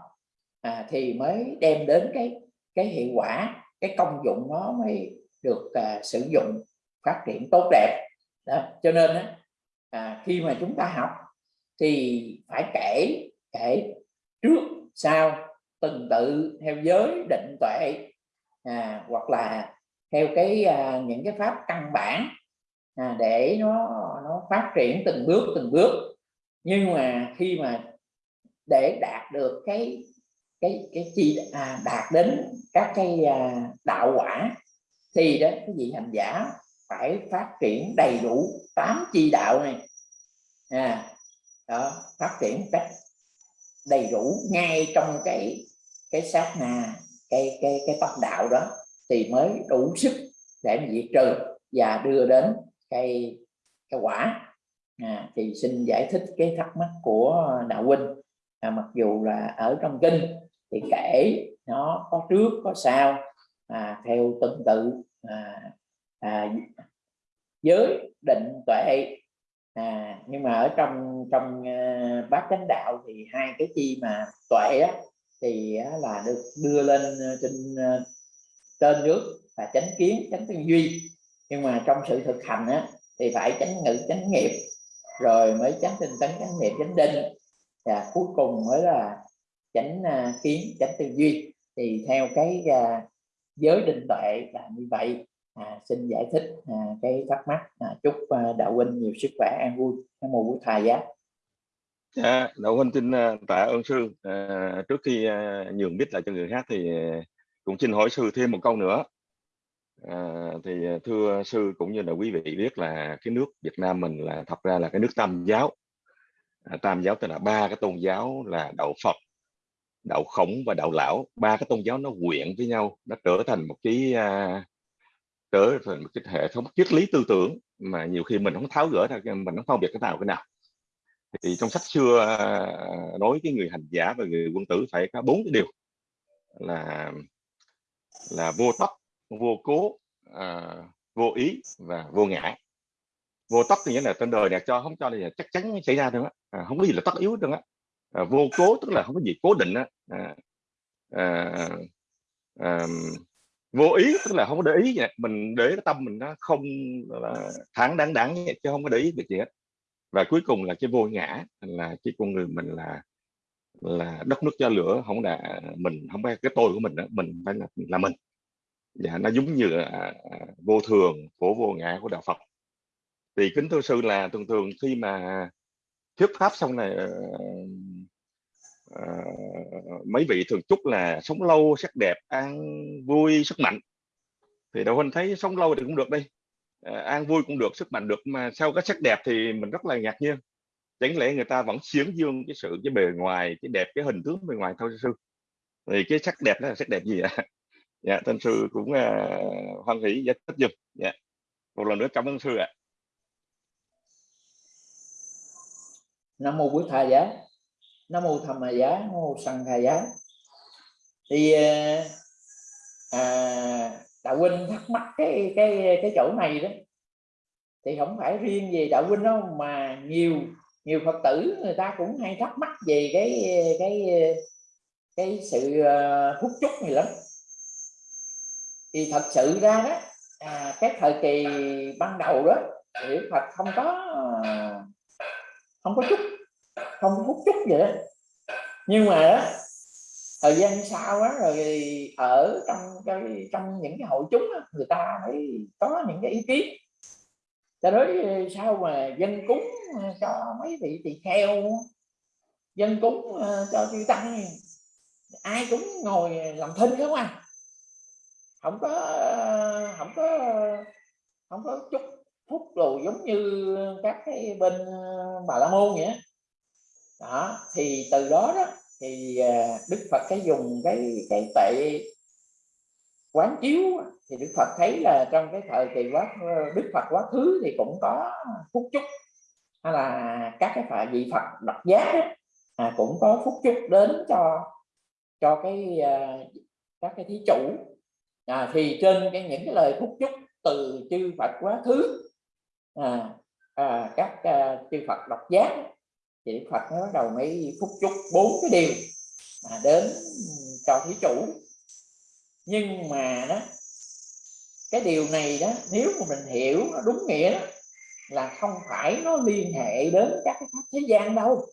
À, thì mới đem đến cái cái hiệu quả cái công dụng nó mới được uh, sử dụng phát triển tốt đẹp đó. cho nên à, khi mà chúng ta học thì phải kể kể trước sau từng tự theo giới định tuệ à, hoặc là theo cái à, những cái pháp căn bản à, để nó nó phát triển từng bước từng bước nhưng mà khi mà để đạt được cái cái cái chi à, đạt đến các cái à, đạo quả thì đó cái vị hành giả phải phát triển đầy đủ tám chi đạo này. À, đó phát triển cách đầy đủ ngay trong cái cái sát na cái cái cái pháp đạo đó thì mới đủ sức để mà diệt trừ và đưa đến cái cái quả. À, thì xin giải thích cái thắc mắc của đạo huynh. À, mặc dù là ở trong kinh thì kể nó có trước có sau à, theo từng tự à, à, giới định tuệ. À, nhưng mà ở trong trong uh, bát chánh đạo thì hai cái chi mà tuệ á, thì á, là được đưa lên à, trên à, uh, trên nước là chánh kiến chánh tư duy. Nhưng mà trong sự thực hành á, thì phải chánh ngữ chánh nghiệp rồi mới chánh tinh tấn chánh niệm chánh định. Và cuối cùng mới là chánh uh, kiến chánh tư duy. Thì theo cái uh, giới định tuệ là như vậy à, xin giải thích à, cái thắc mắc à, chúc à, đạo huynh nhiều sức khỏe an vui. Cái mùa của thầy giá dạ đạo huynh xin à, tạ ơn sư. À, trước khi à, nhường biết lại cho người khác thì cũng xin hỏi sư thêm một câu nữa. À, thì à, thưa sư cũng như là quý vị biết là cái nước Việt Nam mình là thật ra là cái nước tam giáo. À, tam giáo tức là ba cái tôn giáo là đạo Phật đạo khổng và đạo lão. Ba cái tôn giáo nó quyện với nhau nó trở thành một cái à, trở thành một cái hệ thống triết lý tư tưởng mà nhiều khi mình không tháo gỡ ra mình không phân biệt cái nào cái nào. Thì trong sách xưa à, nói cái người hành giả và người quân tử phải có bốn cái điều. Là là vô tóc vô cố à, vô ý và vô ngã. Vô tóc thì nghĩa là trên đời này cho không cho là chắc chắn xảy ra được á. À, không có gì là tất yếu được á. À, vô cố tức là không có gì cố định á. À, à, à, vô ý tức là không có để ý vậy. mình để cái tâm mình nó không thẳng đáng đáng chứ không có để ý việc gì hết và cuối cùng là cái vô ngã là cái con người mình là là đất nước cho lửa không là mình không phải cái tôi của mình đó. mình phải là, là mình và nó giống như là à, à, vô thường của vô ngã của đạo Phật thì kính thưa sư là thường thường khi mà thuyết pháp xong này ờ, à, mấy vị thường chúc là sống lâu sắc đẹp an vui sức mạnh. Thì đạo huynh thấy sống lâu thì cũng được đi à, ờ, an vui cũng được sức mạnh được mà sau cái sắc đẹp thì mình rất là ngạc nhiên. Chẳng lẽ người ta vẫn xiến dương cái sự cái bề ngoài cái đẹp cái hình tướng bề ngoài thôi sư? Thì cái sắc đẹp đó là sắc đẹp gì ạ? [laughs] Dạ thân sư cũng uh, hoan hỷ giải thích giùm. Dạ. Một lần nữa cảm ơn sư ạ. Nam mô quý thầy giá nam mô tham giá nam mô sanh hà giá. Thì à, à, đạo huynh thắc mắc cái cái cái chỗ này đó. Thì không phải riêng về đạo huynh đâu mà nhiều nhiều phật tử người ta cũng hay thắc mắc về cái cái cái sự ờ, hút chúc này lắm. Thì thật sự ra đó à, cái thời kỳ ban đầu đó hiểu Phật không có không có chút không hút chút gì đó nhưng mà đó, thời gian sau đó rồi ở trong cái trong những cái hội chúng đó, người ta mới có những cái ý kiến. Cho nói sao mà dân cúng ờ, cho mấy vị tỳ kheo dân cúng ờ, cho chư tăng ai cũng ngồi làm thinh không à. Không có không có không có chút phút lù giống như các cái bên ờ, bà la môn vậy đó thì từ đó đó thì à, đức phật cái dùng cái cái tệ quán chiếu thì đức phật thấy là trong cái thời kỳ quá đức phật quá khứ thì cũng có phúc chúc. Hay là các cái phải vị phật độc giác đó, à, cũng có phúc chúc đến cho cho cái à, các cái thí chủ. À, thì trên cái những cái lời phúc chúc từ chư Phật quá khứ à, à, các à, chư Phật độc giác thì Phật nó đầu mấy phúc chúc bốn cái điều mà đến cho thí chủ. Nhưng mà đó cái điều này đó nếu mà mình hiểu nó đúng nghĩa đó, là không phải nó liên hệ đến các cái pháp thế gian đâu.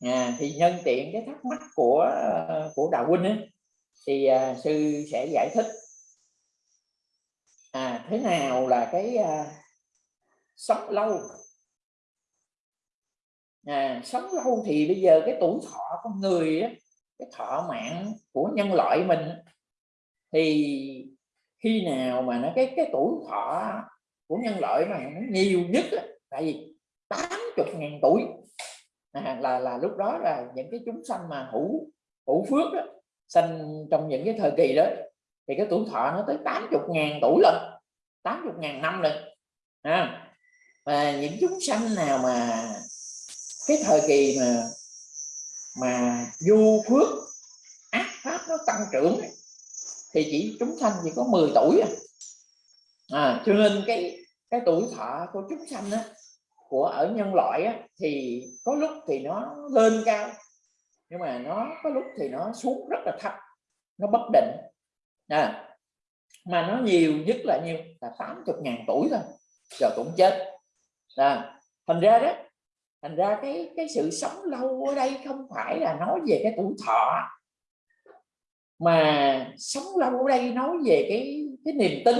À, thì nhân tiện cái thắc mắc của ờ, của đạo huynh ấy, thì à, sư sẽ giải thích. À thế nào là cái à, sống lâu? À, sống lâu thì bây giờ cái tuổi thọ con người á, cái thọ mạng của nhân loại mình thì khi nào mà nó cái cái tuổi thọ của nhân loại mà nó nhiều nhất á, tại vì 80 ngàn tuổi. À, là là lúc đó là những cái chúng sanh mà hữu hữu phước đó, sanh trong những cái thời kỳ đó thì cái tuổi thọ nó tới 80 ngàn tuổi lần 80 ngàn năm lần à, và những chúng sanh nào mà cái thời kỳ mà mà du phước ác pháp nó tăng trưởng thì chỉ chúng sanh chỉ có 10 tuổi à, à cho nên cái cái tuổi thọ của chúng sanh á, của ở nhân loại á, thì có lúc thì nó lên cao nhưng mà nó có lúc thì nó xuống rất là thấp nó bất định. À, mà nó nhiều nhất là nhiêu? Là 80 ngàn tuổi thôi rồi cũng chết. À, thành ra đó thành ra cái cái sự sống lâu ở đây không phải là nói về cái tuổi thọ. Mà sống lâu ở đây nói về cái cái niềm tin.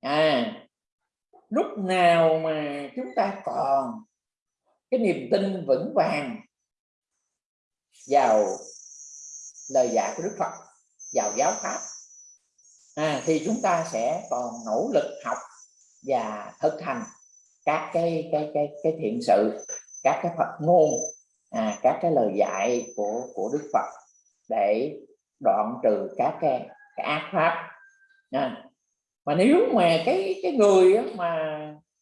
À lúc nào mà chúng ta còn cái niềm tin vững vàng vào lời dạy của Đức Phật vào giáo pháp à, thì chúng ta sẽ còn nỗ lực học và thực hành các cái cái cái cái thiện sự các cái Phật ngôn à, các cái lời dạy của của Đức Phật để đoạn trừ các cái, cái ác pháp. À, mà nếu mà cái cái người mà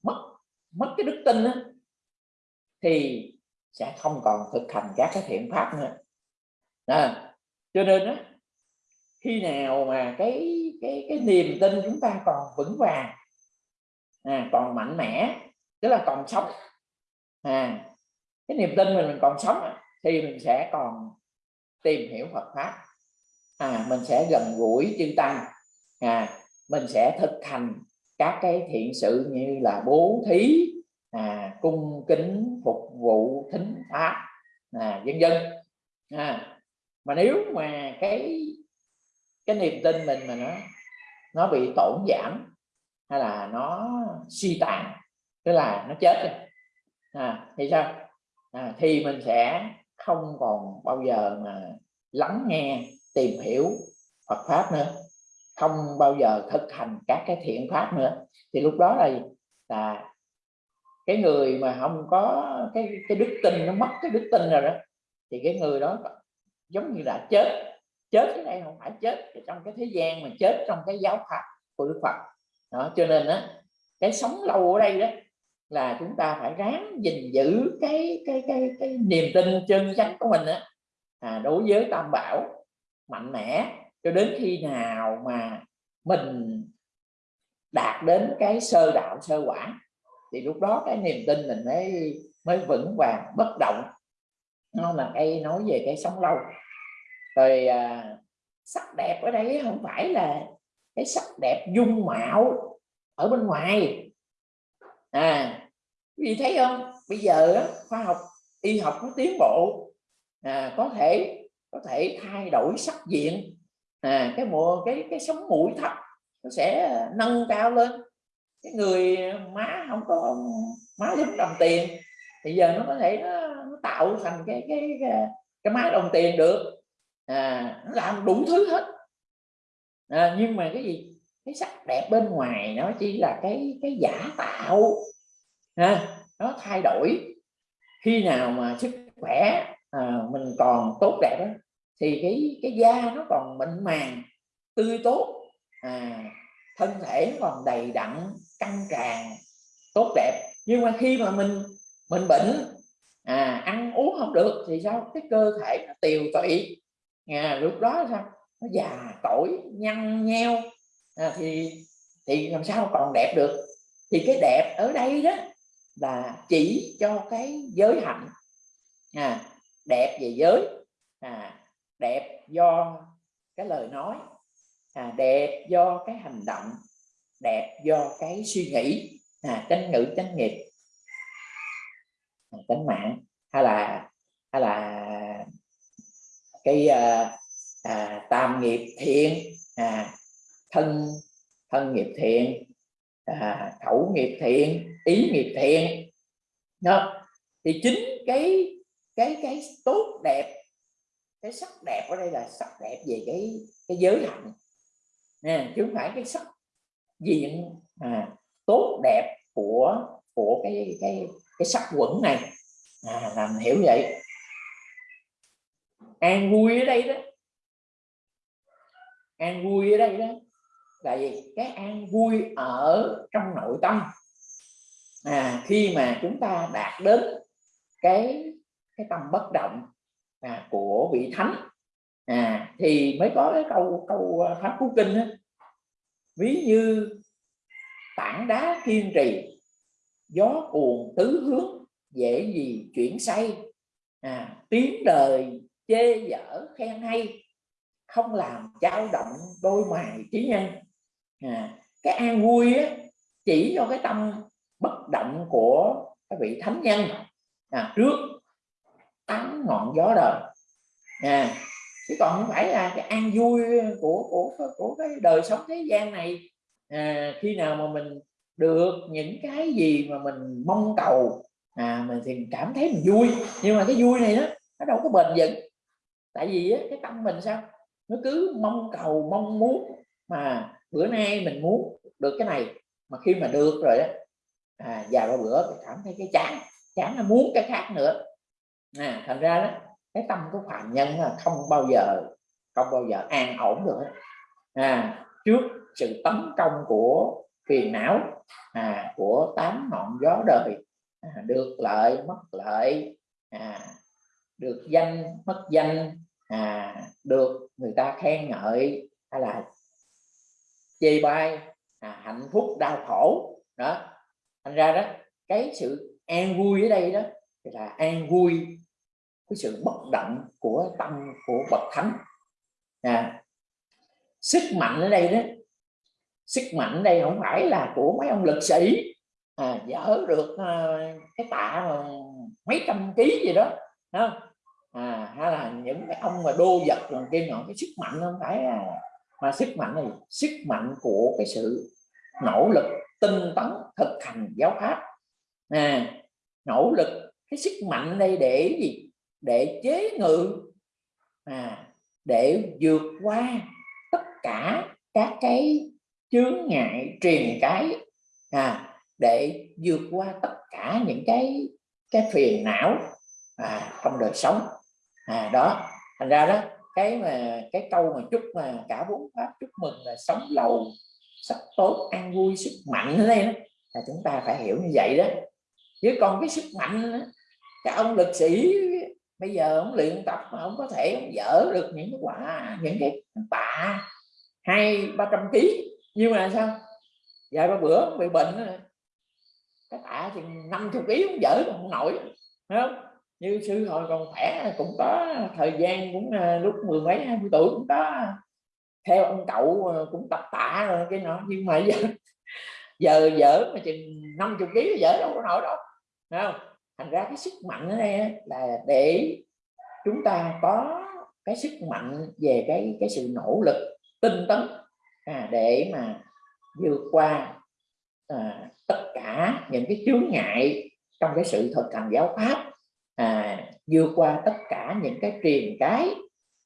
mất mất cái đức tin á, thì sẽ không còn thực hành các cái thiện pháp nữa. À, cho nên á, khi nào mà cái cái cái niềm tin chúng ta còn vững vàng à, còn mạnh mẽ tức là còn sống. À, cái niềm tin mình mình còn sống à, thì mình sẽ còn tìm hiểu Phật pháp. À, mình sẽ gần gũi chư tăng. À, mình sẽ thực hành các cái thiện sự như là bố thí à, cung kính phục vụ thính pháp à, dân dân à, mà nếu mà cái cái niềm tin mình mà nó nó bị tổn giảm hay là nó suy tàn tức là nó chết rồi à, thì sao? À, thì mình sẽ không còn bao giờ mà lắng nghe tìm hiểu Phật pháp nữa. Không bao giờ thực hành các cái thiện pháp nữa. Thì lúc đó là là cái người mà không có cái cái đức tin nó mất cái đức tin rồi đó thì cái người đó giống như là chết. Chết cái này không phải chết trong cái thế gian mà chết trong cái giáo pháp của Đức Phật. Đó cho nên á cái sống lâu ở đây đó là chúng ta phải ráng gìn giữ cái cái cái cái niềm tin chân chánh của mình á. À, đối với tam bảo mạnh mẽ cho đến khi nào mà mình đạt đến cái sơ đạo sơ quả thì lúc đó cái niềm tin mình mới mới vững vàng bất động. Nó là cây nói về cái sống lâu. Rồi à, sắc đẹp ở đây không phải là cái sắc đẹp dung mạo ở bên ngoài. À vì thấy không? Bây giờ khoa học y học nó tiến bộ. À, có thể có thể thay đổi sắc diện. À, cái mùa cái cái sống mũi thấp nó sẽ nâng cao lên. Cái người má không có má giống đồng tiền thì giờ nó có thể nó, nó tạo thành cái cái cái, cái má đồng tiền được. À, nó làm đủ thứ hết. À, nhưng mà cái gì? Cái sắc đẹp bên ngoài nó chỉ là cái cái giả tạo à, nó thay đổi. Khi nào mà sức khỏe à, mình còn tốt đẹp đó, thì cái cái da nó còn mịn màng tươi tốt. À, thân thể còn đầy đặn căng tràn tốt đẹp. Nhưng mà khi mà mình mình bệnh à, ăn uống không được thì sao? Cái cơ thể nó tiều tụy. À, lúc đó sao? Nó già cỗi nhăn nheo. À, thì thì làm sao còn đẹp được? Thì cái đẹp ở đây đó là chỉ cho cái giới hạnh. À, đẹp về giới. À, đẹp do cái lời nói. À, đẹp do cái hành động. Đẹp do cái suy nghĩ. À, chánh ngữ chánh nghiệp. À, chánh mạng. Hay là hay là cái à, à, tam nghiệp thiện. À, thân thân nghiệp thiện. À, khẩu nghiệp thiện ý nghiệp thiện. Đó. Thì chính cái cái cái tốt đẹp cái sắc đẹp ở đây là sắc đẹp về cái cái giới hạnh. Nè chứ không phải cái sắc diện à, tốt đẹp của của cái cái cái sắc quẩn này. À, làm hiểu vậy. An vui ở đây đó. An vui ở đây đó là gì? Cái an vui ở trong nội tâm à, khi mà chúng ta đạt đến cái cái tâm bất động à, của vị thánh à, thì mới có cái câu câu à, pháp cú kinh đó. ví như tảng đá kiên trì gió cuồng tứ hướng dễ gì chuyển say à, tiếng đời chê dở khen hay không làm dao động đôi mày trí nhân à, cái an vui á, chỉ cho cái tâm bất động của các vị thánh nhân. À, trước tám ngọn gió đời. À, chứ còn không phải là cái an vui của của của cái đời sống thế gian này. À, khi nào mà mình được những cái gì mà mình mong cầu à mình thì cảm thấy mình vui. Nhưng mà cái vui này đó nó đâu có bền vững. Tại vì á, cái tâm mình sao? Nó cứ mong cầu mong muốn mà bữa nay mình muốn được cái này mà khi mà được rồi đó à, vài ba bữa thì cảm thấy cái chán chán là muốn cái khác nữa. À, thành ra đó cái tâm của phạm nhân là không bao giờ không bao giờ an ổn được à, trước sự tấn công của phiền não à, của tám ngọn gió đời à, được lợi mất lợi à, được danh mất danh à, được người ta khen ngợi hay là chê bai à, hạnh phúc đau khổ đó thành ra đó cái sự an vui ở đây đó là an vui cái sự bất động của tâm của bậc thánh à, sức mạnh ở đây đó sức mạnh ở đây không phải là của mấy ông lực sĩ à, dỡ được à, cái tạ mà mấy trăm ký gì đó không? à, hay là những cái ông mà đô vật rồi kia nọ cái sức mạnh không phải à, mà sức mạnh này sức mạnh của cái sự nỗ lực tinh tấn thực hành giáo pháp. À, nỗ lực cái sức mạnh đây để gì? Để chế ngự. À, để vượt qua tất cả các cái chướng ngại truyền cái. À, để vượt qua tất cả những cái cái phiền não à, trong đời sống. À, đó thành ra đó cái mà cái câu mà chúc mà cả bốn pháp chúc mừng là sống lâu sắc tốt an vui sức mạnh ở đây đó, là chúng ta phải hiểu như vậy đó. Chứ còn cái sức mạnh đó, cái ông lực sĩ bây giờ ông luyện tập mà ông có thể ông dỡ được những cái quả những cái tạ hai ba trăm ký. Nhưng mà sao? Vài ba bữa ông bị bệnh đó, cái tạ chừng năm chục ký ông dỡ còn không nổi Thấy không? Như sư hồi còn khỏe cũng có thời gian cũng à, lúc mười mấy hai mươi tuổi cũng có theo ông cậu ờ, cũng tập tạ rồi cái nọ nhưng mà giờ giờ dở mà chừng năm chục ký dở đâu có nổi đâu Thấy không? Thành ra cái sức mạnh ở đây là để chúng ta có cái sức mạnh về cái cái sự nỗ lực tinh tấn à, để mà vượt qua à, tất cả những cái chướng ngại trong cái sự thực hành giáo pháp à, vượt qua tất cả những cái truyền cái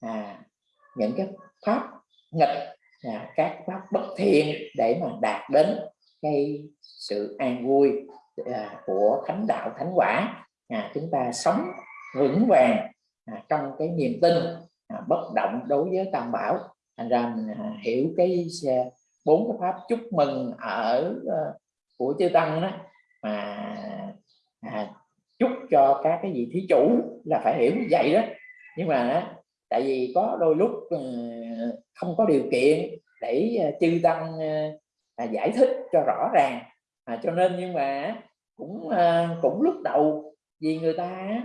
à, những cái pháp nghịch. À, các pháp bất thiện để mà đạt đến cái sự an vui à, của thánh đạo thánh quả. À, chúng ta sống vững vàng à, trong cái niềm tin à, bất động đối với tam bảo. Thành ra mình à, hiểu cái à, bốn cái pháp chúc mừng ở uh, của chư tăng đó mà à, chúc cho các cái vị thí chủ là phải hiểu như vậy đó. Nhưng mà tại vì có đôi lúc ờ, không có điều kiện để ờ, chư tăng ờ, à, giải thích cho rõ ràng. À, cho nên nhưng mà cũng cũng lúc đầu vì người ta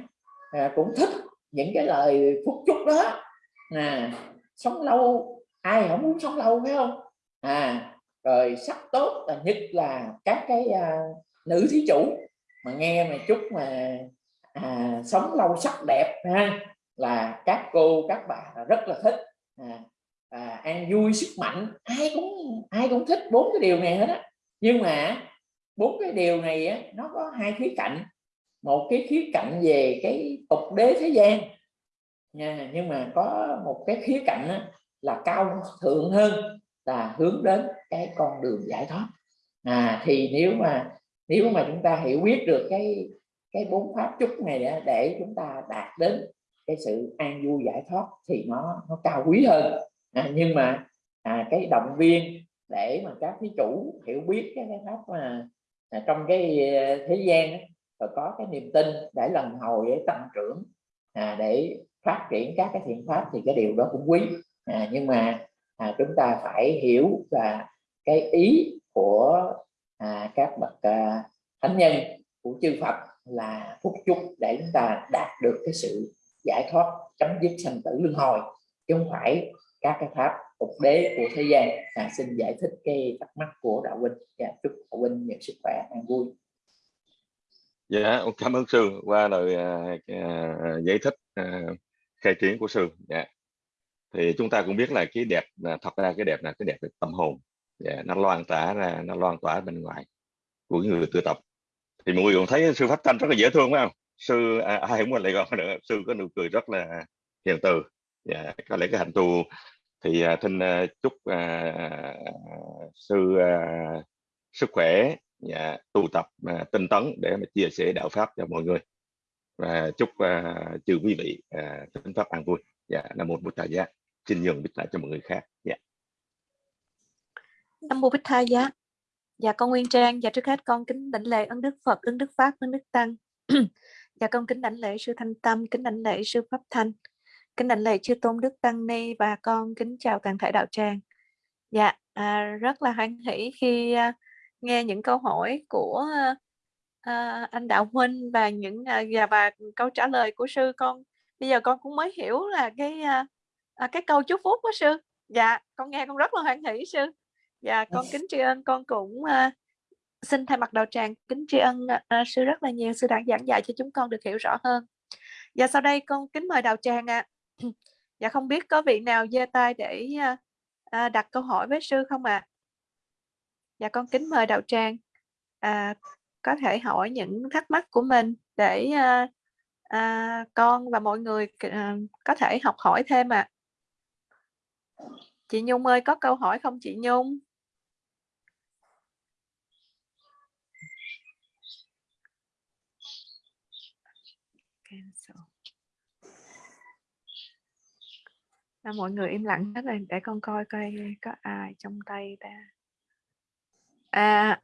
à, cũng thích những cái lời phúc chúc đó. À, sống lâu ai không muốn sống lâu phải không? À rồi sắc tốt là nhất là các cái à, nữ thí chủ mà nghe mà chúc mà à, sống lâu sắc đẹp ha là các cô các bà rất là thích. À, à, an vui sức mạnh. Ai cũng ai cũng thích bốn cái điều này hết á. Nhưng mà bốn cái điều này á, nó có hai khía cạnh. Một cái khía cạnh về cái tục đế thế gian. Nha nhưng mà có một cái khía cạnh á, là cao thượng hơn là hướng đến cái con đường giải thoát. À thì nếu mà nếu mà chúng ta hiểu biết được cái cái bốn pháp chúc này để, để chúng ta đạt đến cái sự an vui giải thoát thì nó nó cao quý hơn. À, nhưng mà à, cái động viên để mà các thí chủ hiểu biết cái, cái pháp mà à, trong cái à, thế gian ấy, rồi có cái niềm tin để lần hồi để tăng trưởng à, để phát triển các cái thiện pháp thì cái điều đó cũng quý. À, nhưng mà à, chúng ta phải hiểu là cái ý của à, các bậc à, thánh nhân của chư Phật là phúc chúc để chúng ta đạt được cái sự giải thoát chấm dứt sanh tử luân hồi. Chứ không phải các cái pháp tục đế của thế gian à, xin giải thích cái thắc mắc của đạo huynh. Và dạ, chúc đạo huynh nhiều sức khỏe an vui. Dạ cảm ơn sư. Qua lời uh, giải thích uh, khai triển của sư. Dạ. Thì chúng ta cũng biết là cái đẹp là thật ra cái đẹp là cái đẹp về tâm hồn. Yeah, dạ, nó loan tỏa ra nó loan tỏa bên ngoài của người tu tập. Thì mọi người cũng thấy sư pháp thanh rất là dễ thương phải không? Sư à, [laughs] ai cũng lại còn nữa. Sư có nụ cười rất là hiền từ. Yeah, dạ, có lẽ cái hành tu thì uh, thinh à, chúc à, sư à, sức khỏe yeah, dạ, tu tập à, tinh tấn để mà chia sẻ đạo pháp cho mọi người. Và chúc à, chư quý vị à, tinh pháp an vui. Dạ nam mô bổn tài giá. Xin nhường biết lại cho mọi người khác. Dạ. Nam mô bích tha giá. Dạ con nguyên trang và trước hết con kính đảnh lễ ân đức phật ân đức pháp ân đức tăng. [clears throat] dạ con kính đảnh lễ sư thanh tâm kính đảnh lễ sư pháp thanh kính đảnh lễ chư tôn đức tăng ni và con kính chào toàn thể đạo tràng. Dạ à, rất là hoan hỷ khi à, nghe những câu hỏi của à, anh đạo huynh và những à, và, và câu trả lời của sư con. Bây giờ con cũng mới hiểu là cái à, à, cái câu chúc phúc của sư. Dạ con nghe con rất là hoan hỷ sư. Dạ con kính tri ân con cũng à, xin thay mặt đạo tràng kính tri ân à, à, sư rất là nhiều sư đã giảng dạy cho chúng con được hiểu rõ hơn và sau đây con kính mời đạo tràng ạ à. [clears throat] dạ không biết có vị nào giơ tay để à, à đặt câu hỏi với sư không ạ à? dạ con kính mời đạo tràng à, có thể hỏi những thắc mắc của mình để à, à, con và mọi người à, có thể học hỏi thêm ạ à. Chị Nhung ơi, có câu hỏi không chị Nhung? À, mọi người im lặng hết rồi để con coi coi có ai trong tay ta. À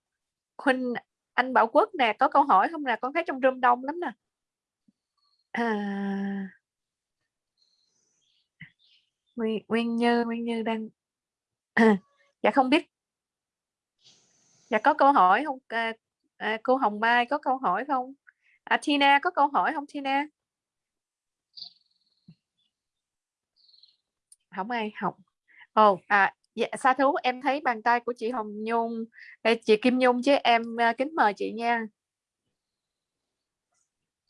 huynh anh Bảo Quốc nè có câu hỏi không nè? Con thấy trong room đông lắm nè. À Nguyên, Nguyên Như Nguyên Như đang [coughs] dạ không biết. Dạ có câu hỏi không? À, à, cô Hồng Mai có câu hỏi không? À, Tina có câu hỏi không Tina? Không ai học. Ồ oh, à dạ sa thú em thấy bàn tay của chị Hồng Nhung chị Kim Nhung chứ em uh, kính mời chị nha.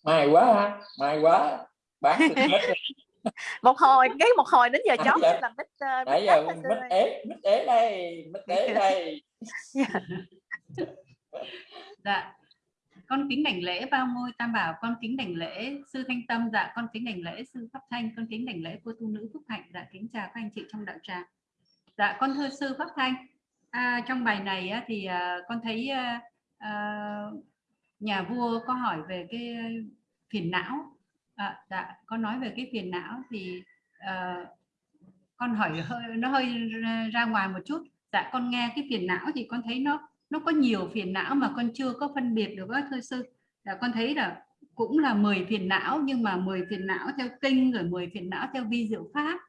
May quá ha may quá bán hết [laughs] một hồi cái một hồi đến giờ chó dạ. làm mít uh, nãy giờ mít ế mít ế đây mít ế đây. [laughs] Dạ [laughs] con kính đảnh lễ bao ngôi tam bảo con kính đảnh lễ sư thanh tâm dạ con kính đảnh lễ sư pháp thanh con kính đảnh lễ cô tu nữ phúc hạnh dạ kính chào các anh chị trong đạo tràng. Dạ con thưa sư pháp thanh à, trong bài này á, thì à, con thấy à, à, nhà vua có hỏi về cái phiền não. À, dạ con nói về cái phiền não thì à, con hỏi hơi nó hơi ra ngoài một chút. Dạ con nghe cái phiền não thì con thấy nó nó có nhiều phiền não mà con chưa có phân biệt được các thưa sư. Là con thấy là cũng là 10 phiền não, nhưng mà 10 phiền não theo kinh, rồi 10 phiền não theo vi diệu pháp,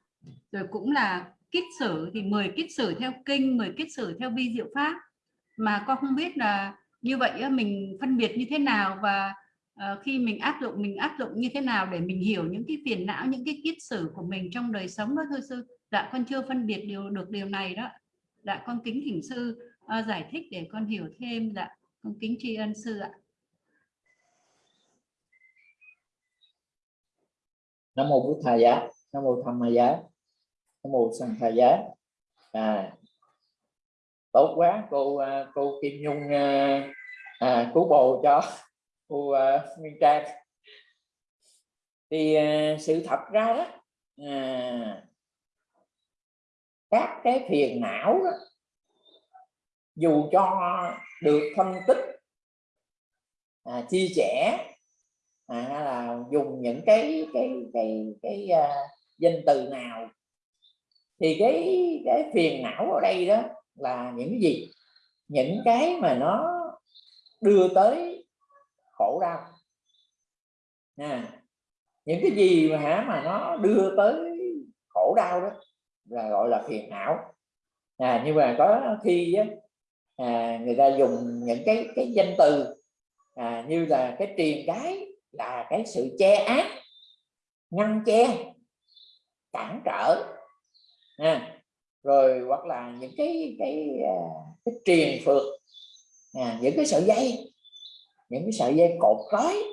rồi cũng là kiết sử, thì 10 kiết sử theo kinh 10 kiết sử theo vi diệu pháp. Mà con không biết là như vậy mình phân biệt như thế nào và ờ, khi mình áp dụng, mình áp dụng như thế nào để mình hiểu những cái phiền não, những cái kiết sử của mình trong đời sống đó, thưa sư. Dạ con chưa phân biệt điều, được điều này đó. Dạ con kính thỉnh sư uh, giải thích để con hiểu thêm dạ con kính tri ân sư ạ. Nam mô bổn thầy giá. Nam mô tham ma giá. Nam mô sanh thầy giá. À tốt quá cô à, cô kim nhung à, à, cứu bồ cho cô à, nguyên trang. Thì à, sự thật ra đó à, các cái phiền não đó dù cho được phân tích à, chia sẻ à, hay là dùng những cái cái cái cái, cái uh, danh từ nào thì cái cái phiền não ở đây đó là những gì? Những cái mà nó đưa tới khổ đau. À, những cái gì mà hả mà nó đưa tới khổ đau đó là gọi là phiền não. À, nhưng mà có khi á, à, người ta dùng những cái cái danh từ à, như là cái truyền cái là cái sự che ác ngăn che cản trở à, rồi hoặc là những cái cái à, cái truyền phượt à, những cái sợi dây những cái sợi dây cột trói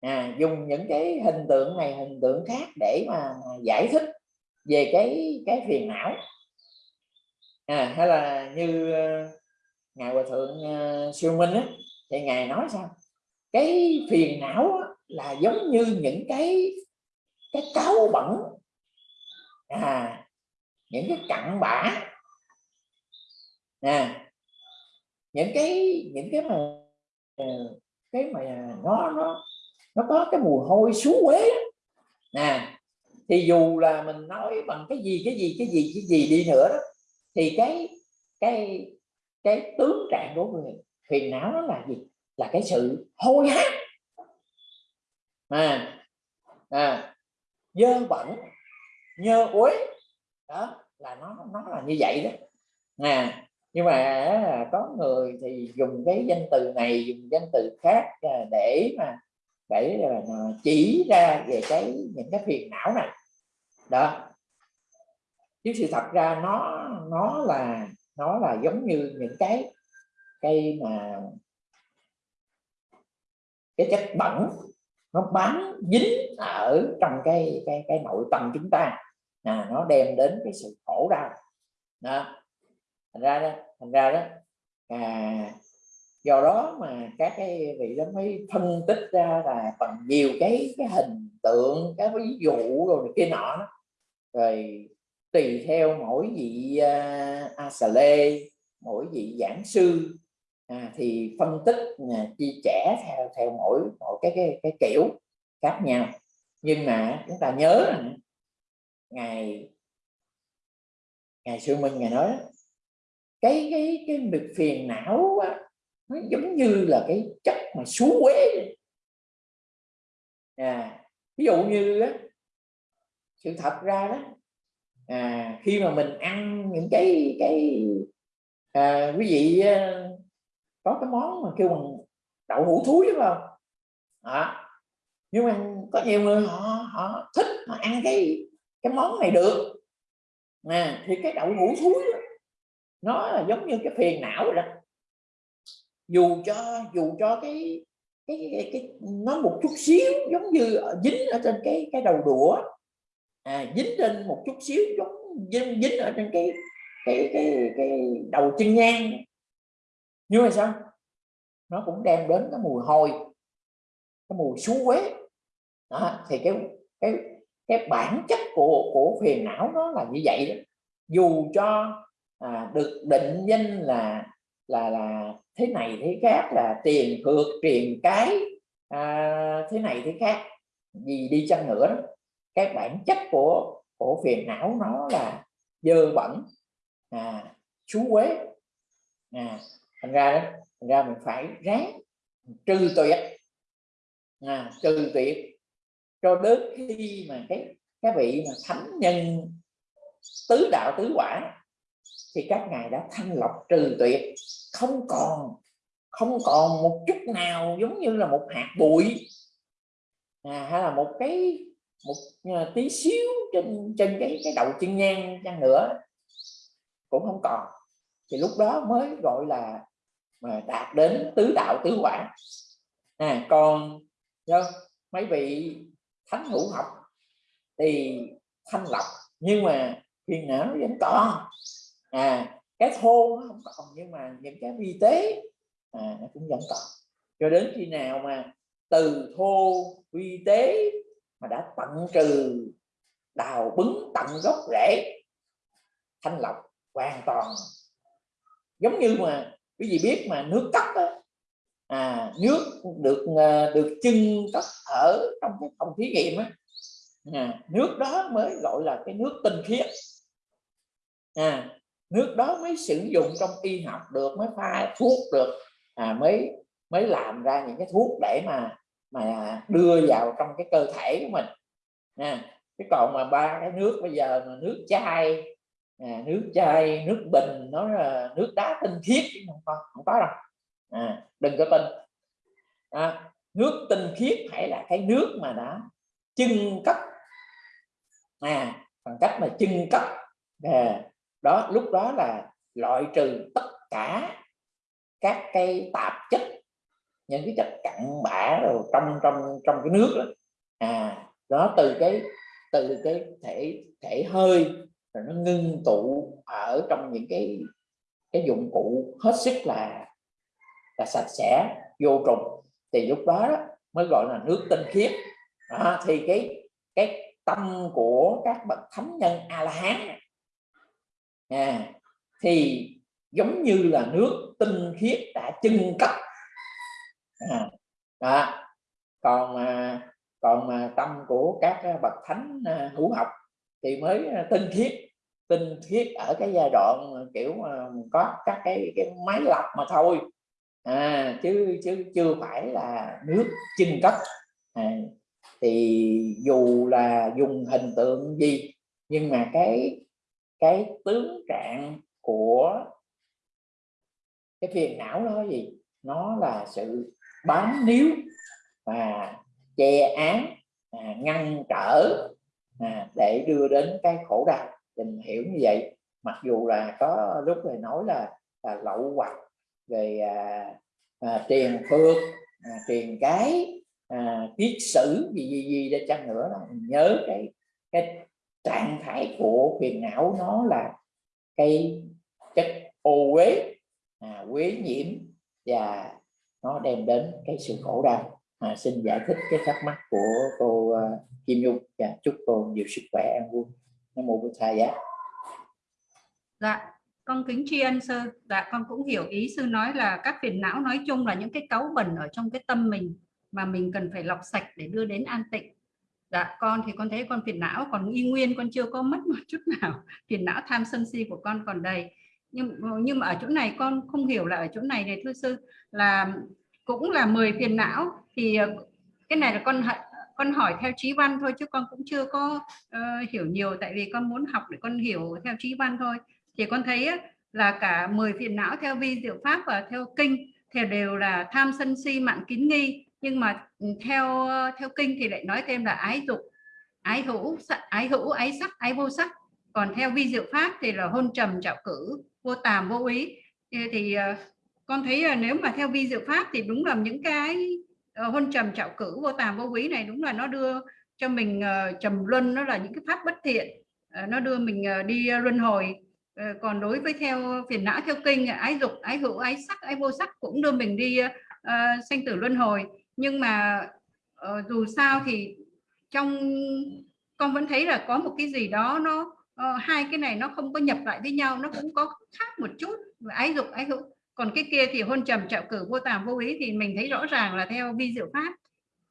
à, dùng những cái hình tượng này hình tượng khác để mà giải thích về cái cái phiền não. À, hay là như uh, ngài hòa thượng uh, siêu minh á, thì ngài nói sao? Cái phiền não á, là giống như những cái cái cáo bẩn. À những cái cặn bã. Nè những cái những cái mà ờ, cái mà nó nó nó có cái mùi hôi xú quế nè à, thì dù là mình nói bằng cái gì cái gì cái gì cái gì đi nữa đó thì cái cái cái tướng trạng của người phiền não nó là gì? Là cái sự hôi hám mà à dơ bẩn, nhơ uế. Đó, là nó nó là như vậy đó. Nè nhưng mà có người thì dùng cái danh từ này, dùng danh từ khác à, để mà, để à, chỉ ra về cái, những cái phiền não này. Đó. Chứ sự thật ra nó nó là nó là giống như những cái cây mà cái chất bẩn nó bám dính ở trong cái cái cái nội tâm chúng ta. À, nó đem đến cái sự khổ đau. Đó. Thành ra đó thành ra đó à, do đó mà các cái vị đó mới phân tích ra là bằng nhiều cái cái hình tượng cái ví dụ rồi kia nọ rồi tùy theo mỗi vị uh, a lê mỗi vị giảng sư à, thì phân tích à, uh, chia sẻ theo theo mỗi mỗi cái cái cái kiểu khác nhau. Nhưng mà chúng ta nhớ là ngày ngày sư minh ngày nói cái cái cái việc phiền não á, nó giống như là cái chất mà xú quế à ví dụ như á, sự thật ra đó à, khi mà mình ăn những cái cái à, quý vị à, có cái món mà kêu bằng đậu hũ thúi đúng không? À, nhưng mà có nhiều người họ họ thích mà ăn cái cái món này được. À, thì cái đậu hũ thúi đó, nó là giống như cái phiền não rồi đó. Dù cho dù cho cái cái, cái, cái nó một chút xíu giống như dính ở trên cái cái đầu đũa à, dính trên một chút xíu giống dính, dính ở trên cái cái cái cái đầu chân nhang. Nhưng mà sao? Nó cũng đem đến cái mùi hôi cái mùi xú quế đó, thì cái cái cái bản chất của của phiền não nó là như vậy đó. dù cho à, được định danh là là là thế này thế khác là tiền cược truyền cái à, thế này thế khác gì đi chăng nữa đó cái bản chất của của phiền não nó là dơ bẩn à, chú quế à, thành ra đó thành ra mình phải ráng trừ tuyệt. À, trừ tuyệt cho đến khi mà cái cái vị mà thánh nhân tứ đạo tứ quả thì các ngài đã thanh lọc trừ tuyệt. Không còn không còn một chút nào giống như là một hạt bụi. À, hay là một cái một ờ, tí xíu trên trên cái cái đầu chân nhang chăng nữa cũng không còn. Thì lúc đó mới gọi là mà đạt đến tứ đạo tứ quả à, còn do mấy vị thánh hữu học thì thanh lọc nhưng mà phiền não nó vẫn còn. À cái thô nó không còn nhưng mà những cái vi tế à, nó cũng vẫn còn. Cho đến khi nào mà từ thô vi tế mà đã tận trừ đào bứng tận gốc rễ thanh lọc hoàn toàn. Giống như mà quý vị biết mà nước cất đó, à nước được à, được chưng cất ở trong cái phòng thí nghiệm á à, nước đó mới gọi là cái nước tinh khiết. À, nước đó mới sử dụng trong y học được mới pha thuốc được à, mới mới làm ra những cái thuốc để mà mà đưa vào trong cái cơ thể của mình. À, cái còn mà ba cái nước bây giờ mà nước chai à, nước chai nước bình nó là nước đá tinh khiết không có không có đâu. À, đừng có tin. À, nước tinh khiết phải là cái nước mà đã chưng cấp, à bằng cách mà chưng cấp, à, đó lúc đó là loại trừ tất cả các cái tạp chất những cái chất cặn bã rồi trong trong trong cái nước đó. À đó từ cái từ cái thể thể hơi rồi nó ngưng tụ ở trong những cái cái dụng cụ hết sức là là sạch sẽ vô trùng. Thì lúc đó, đó mới gọi là nước tinh khiết. À, thì cái cái tâm của các bậc thánh nhân a la hán à, thì giống như là nước tinh khiết đã chân cấp à, đó. còn mà còn mà tâm của các à, bậc thánh à, hữu học thì mới à, tinh khiết tinh khiết ở cái giai đoạn kiểu có các cái cái máy lọc mà thôi à, chứ chứ chưa phải là nước chưng cất à, thì dù là dùng hình tượng gì nhưng mà cái cái tướng trạng của cái phiền não đó gì nó là sự bám níu và che án à, ngăn trở à, để đưa đến cái khổ đau. Mình hiểu như vậy. Mặc dù là có lúc này nói là là lậu hoặc về à, à, tiền phước à, tiền cái à, kiết sử gì gì gì để chăng nữa đó. Mình nhớ cái cái trạng thái của phiền não nó là cái chất ô uế à, quế nhiễm và nó đem đến cái sự khổ đau. À, xin giải thích cái thắc mắc của cô uh, Kim Nhung và dạ, chúc cô nhiều sức khỏe an vui. Nam mô bổn thầy giá dạ con kính tri ân sư. Dạ con cũng hiểu ý sư nói là các phiền não nói chung là những cái cáu bẩn ở trong cái tâm mình mà mình cần phải lọc sạch để đưa đến an tịnh. Dạ con thì con thấy con phiền não còn y nguyên con chưa có mất một chút nào. Phiền não tham sân si của con còn đầy nhưng nhưng mà ở chỗ này con không hiểu là ở chỗ này này thưa sư là cũng là 10 phiền não. Thì ờ, cái này là con con hỏi theo trí văn thôi chứ con cũng chưa có uh, hiểu nhiều. Tại vì con muốn học để con hiểu theo trí văn thôi. Thì con thấy là cả 10 phiền não theo vi diệu pháp và theo kinh thì đều là tham sân si mạng kín nghi. Nhưng mà ừ, theo ờ, theo kinh thì lại nói thêm là ái dục ái hữu ái hữu ái sắc ái vô sắc còn theo vi diệu pháp thì là hôn trầm trạo cử vô tàm vô ý thì thì ờ, con thấy là nếu mà theo vi diệu pháp thì đúng là những cái ờ, hôn trầm trạo cử vô tàm vô quý này đúng là nó đưa cho mình ờ, trầm luân nó là những cái pháp bất thiện. Nó đưa mình đi luân hồi. Còn đối với theo phiền não theo kinh ái dục ái hữu ái sắc ái vô sắc cũng đưa mình đi uh, sanh tử luân hồi. Nhưng mà uh, dù sao thì trong con vẫn thấy là có một cái gì đó nó uh, hai cái này nó không có nhập lại với nhau nó cũng có khác một chút. Ái dục ái hữu. Còn cái kia thì hôn trầm trạo cử vô tàm vô ý thì mình thấy rõ ràng là theo vi diệu pháp.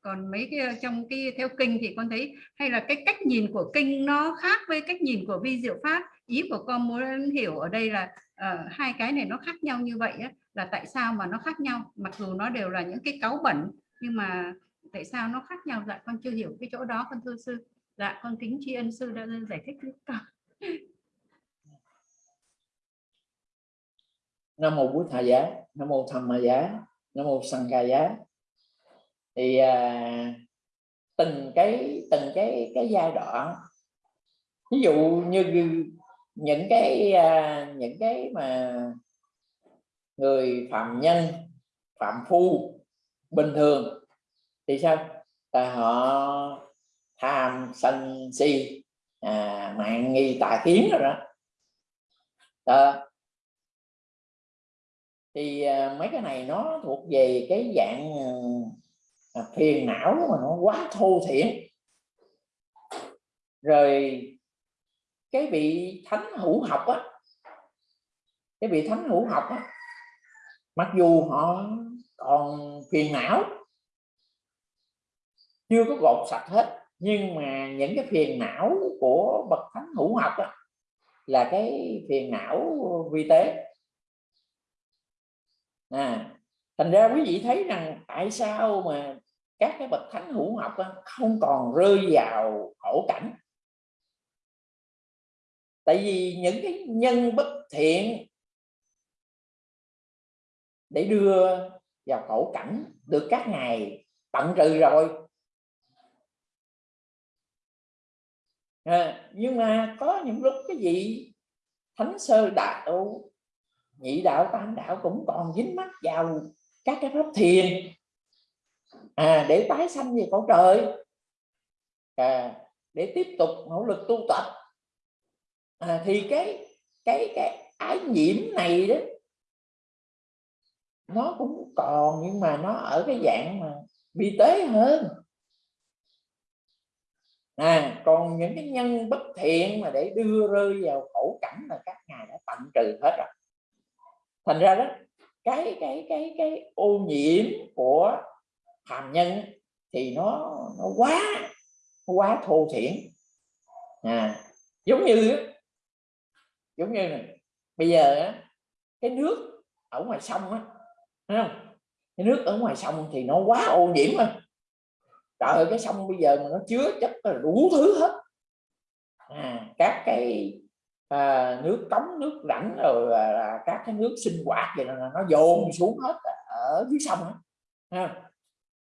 Còn mấy cái ờ, trong cái theo kinh thì con thấy hay là cái cách nhìn của kinh nó khác với cách nhìn của vi diệu pháp. Ý của con muốn hiểu ở đây là uh, hai cái này nó khác nhau như vậy á, là tại sao mà nó khác nhau? Mặc dù nó đều là những cái cáu bẩn nhưng mà tại sao nó khác nhau? Dạ con chưa hiểu cái chỗ đó con thưa sư. Dạ con kính tri ân sư đã giải thích với con nam mô bút thà giá nam mô tham ma giá nam mô sanh ca giá. Thì à, từng cái từng cái cái giai đoạn ví dụ như những cái à, những cái mà người phạm nhân phạm phu bình thường thì sao? Tại họ tham sân si à, mạng nghi tà kiến rồi đó. À, thì à, mấy cái này nó thuộc về cái dạng ờ, à, phiền não mà nó quá thô thiển. Rồi cái vị thánh hữu học á cái vị thánh hữu học á mặc dù họ còn phiền não chưa có gột sạch hết nhưng mà những cái phiền não của bậc thánh hữu học đó, là cái phiền não vi tế. À, thành ra quý vị thấy rằng tại sao mà các cái bậc thánh hữu học không còn rơi vào khổ cảnh? Tại vì những cái nhân bất thiện để đưa vào khổ cảnh được các ngài tận trừ rồi à, nhưng mà có những lúc cái gì thánh sơ đạo nhị đạo tam đạo cũng còn dính mắt vào các cái pháp thiền. À, để tái sanh về cõi trời. À, để tiếp tục nỗ lực tu tập. À, thì cái cái cái ái nhiễm này đó nó cũng còn nhưng mà nó ở cái dạng mà bị tế hơn à còn những cái nhân bất thiện mà để đưa rơi vào khổ cảnh là các ngài đã tận trừ hết rồi. Thành ra đó, cái cái cái cái ô nhiễm của hàm nhân thì nó nó quá nó quá thô thiển. À giống như giống như này bây giờ cái nước ở ngoài sông á không? Cái nước ở ngoài sông thì nó quá ô nhiễm rồi trời ơi cái sông bây giờ mà nó chứa chất là đủ thứ hết à, các cái à, nước cống nước rãnh rồi là, là các cái nước sinh hoạt vậy là nó dồn xuống hết ở dưới sông đó. Ha.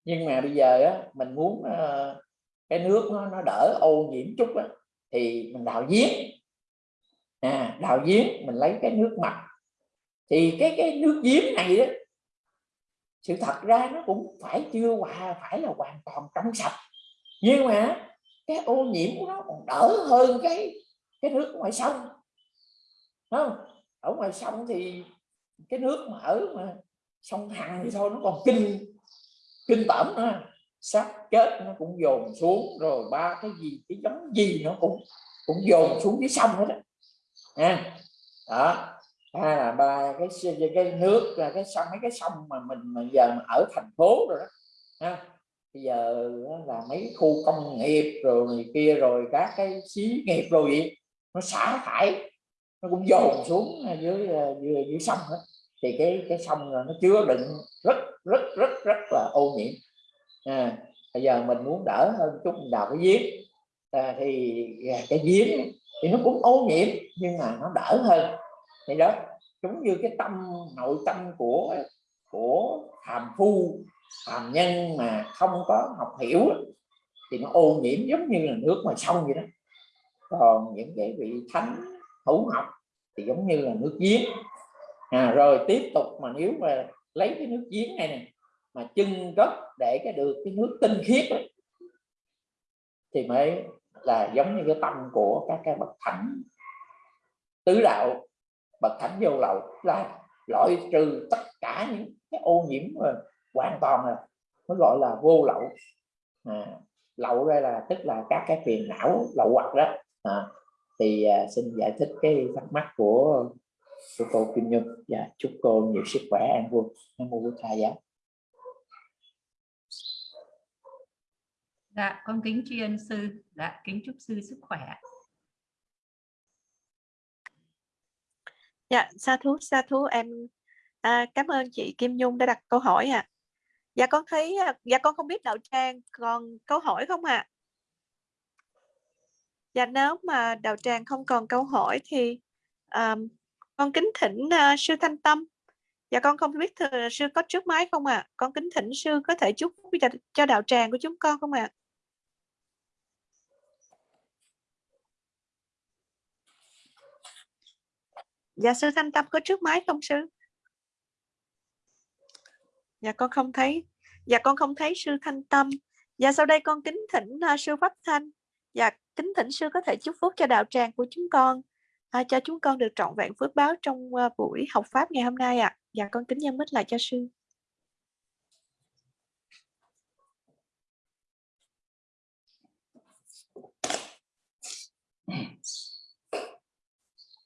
nhưng mà bây giờ á, mình muốn à, cái nước nó, nó đỡ ô nhiễm chút á, thì mình đào giếng à, đào giếng mình lấy cái nước mặt thì cái cái nước giếng này đó sự thật ra nó cũng phải chưa hòa phải là hoàn toàn trong sạch. Nhưng mà cái ô nhiễm của nó còn đỡ hơn cái cái nước ngoài sông. Không? Ở ngoài sông thì cái nước mà ở mà sông Hằng thì thôi nó còn kinh kinh tởm nữa. Xác chết nó cũng dồn xuống rồi ba cái gì cái giống gì nó cũng cũng dồn xuống dưới sông hết đó à, đó hay là ba cái cái nước là cái sông mấy cái sông mà mình mà giờ mà ở thành phố rồi đó ha bây giờ là mấy khu công nghiệp rồi này kia rồi các cái xí nghiệp rồi vậy nó xả thải nó cũng dồn xuống dưới à, dưới, dưới sông hết. Thì cái cái sông nó chứa đựng rất rất rất rất là ô nhiễm. À, bây giờ mình muốn đỡ hơn chút mình đào cái giếng. À, thì à, cái giếng thì nó cũng ô nhiễm nhưng mà nó đỡ hơn thì đó giống như cái tâm nội tâm của của hàm phu hàm nhân mà không có học hiểu thì nó ô nhiễm giống như là nước ngoài sông vậy đó. Còn những cái vị thánh hữu học thì giống như là nước giếng. À, rồi tiếp tục mà nếu mà lấy cái nước giếng này nè mà chân gốc để cái được cái nước tinh khiết đó, thì mới là giống như cái tâm của các cái bậc thánh tứ đạo bậc thánh vô lậu là loại trừ tất cả những cái ô nhiễm mà hoàn toàn là mới gọi là vô lậu. À, lậu đây là tức là các cái phiền não lậu hoặc đó. À, thì à, xin giải thích cái thắc mắc của của cô Kim Nhung. Và dạ, chúc cô nhiều sức khỏe an vui. Nam mô bổn thầy giá. Dạ con kính tri ân sư. Dạ kính chúc sư sức khỏe dạ sa thú sa thú em à, cảm ơn chị Kim Nhung đã đặt câu hỏi ạ à. dạ con thấy à, dạ con không biết đạo tràng còn câu hỏi không ạ à? dạ nếu mà đạo tràng không còn câu hỏi thì um, con kính thỉnh uh, sư thanh tâm dạ con không biết thưa sư có trước máy không ạ à? con kính thỉnh sư có thể chúc cho, cho đạo tràng của chúng con không ạ à? Dạ sư thanh tâm có trước máy không sư? Dạ con không thấy. Dạ con không thấy sư thanh tâm. Dạ sau đây con kính thỉnh uh, sư pháp thanh. Dạ kính thỉnh sư có thể chúc phúc cho đạo tràng của chúng con à, cho chúng con được trọn vẹn phước báo trong uh, buổi học pháp ngày hôm nay ạ. À. dạ con kính nhân mít lại cho sư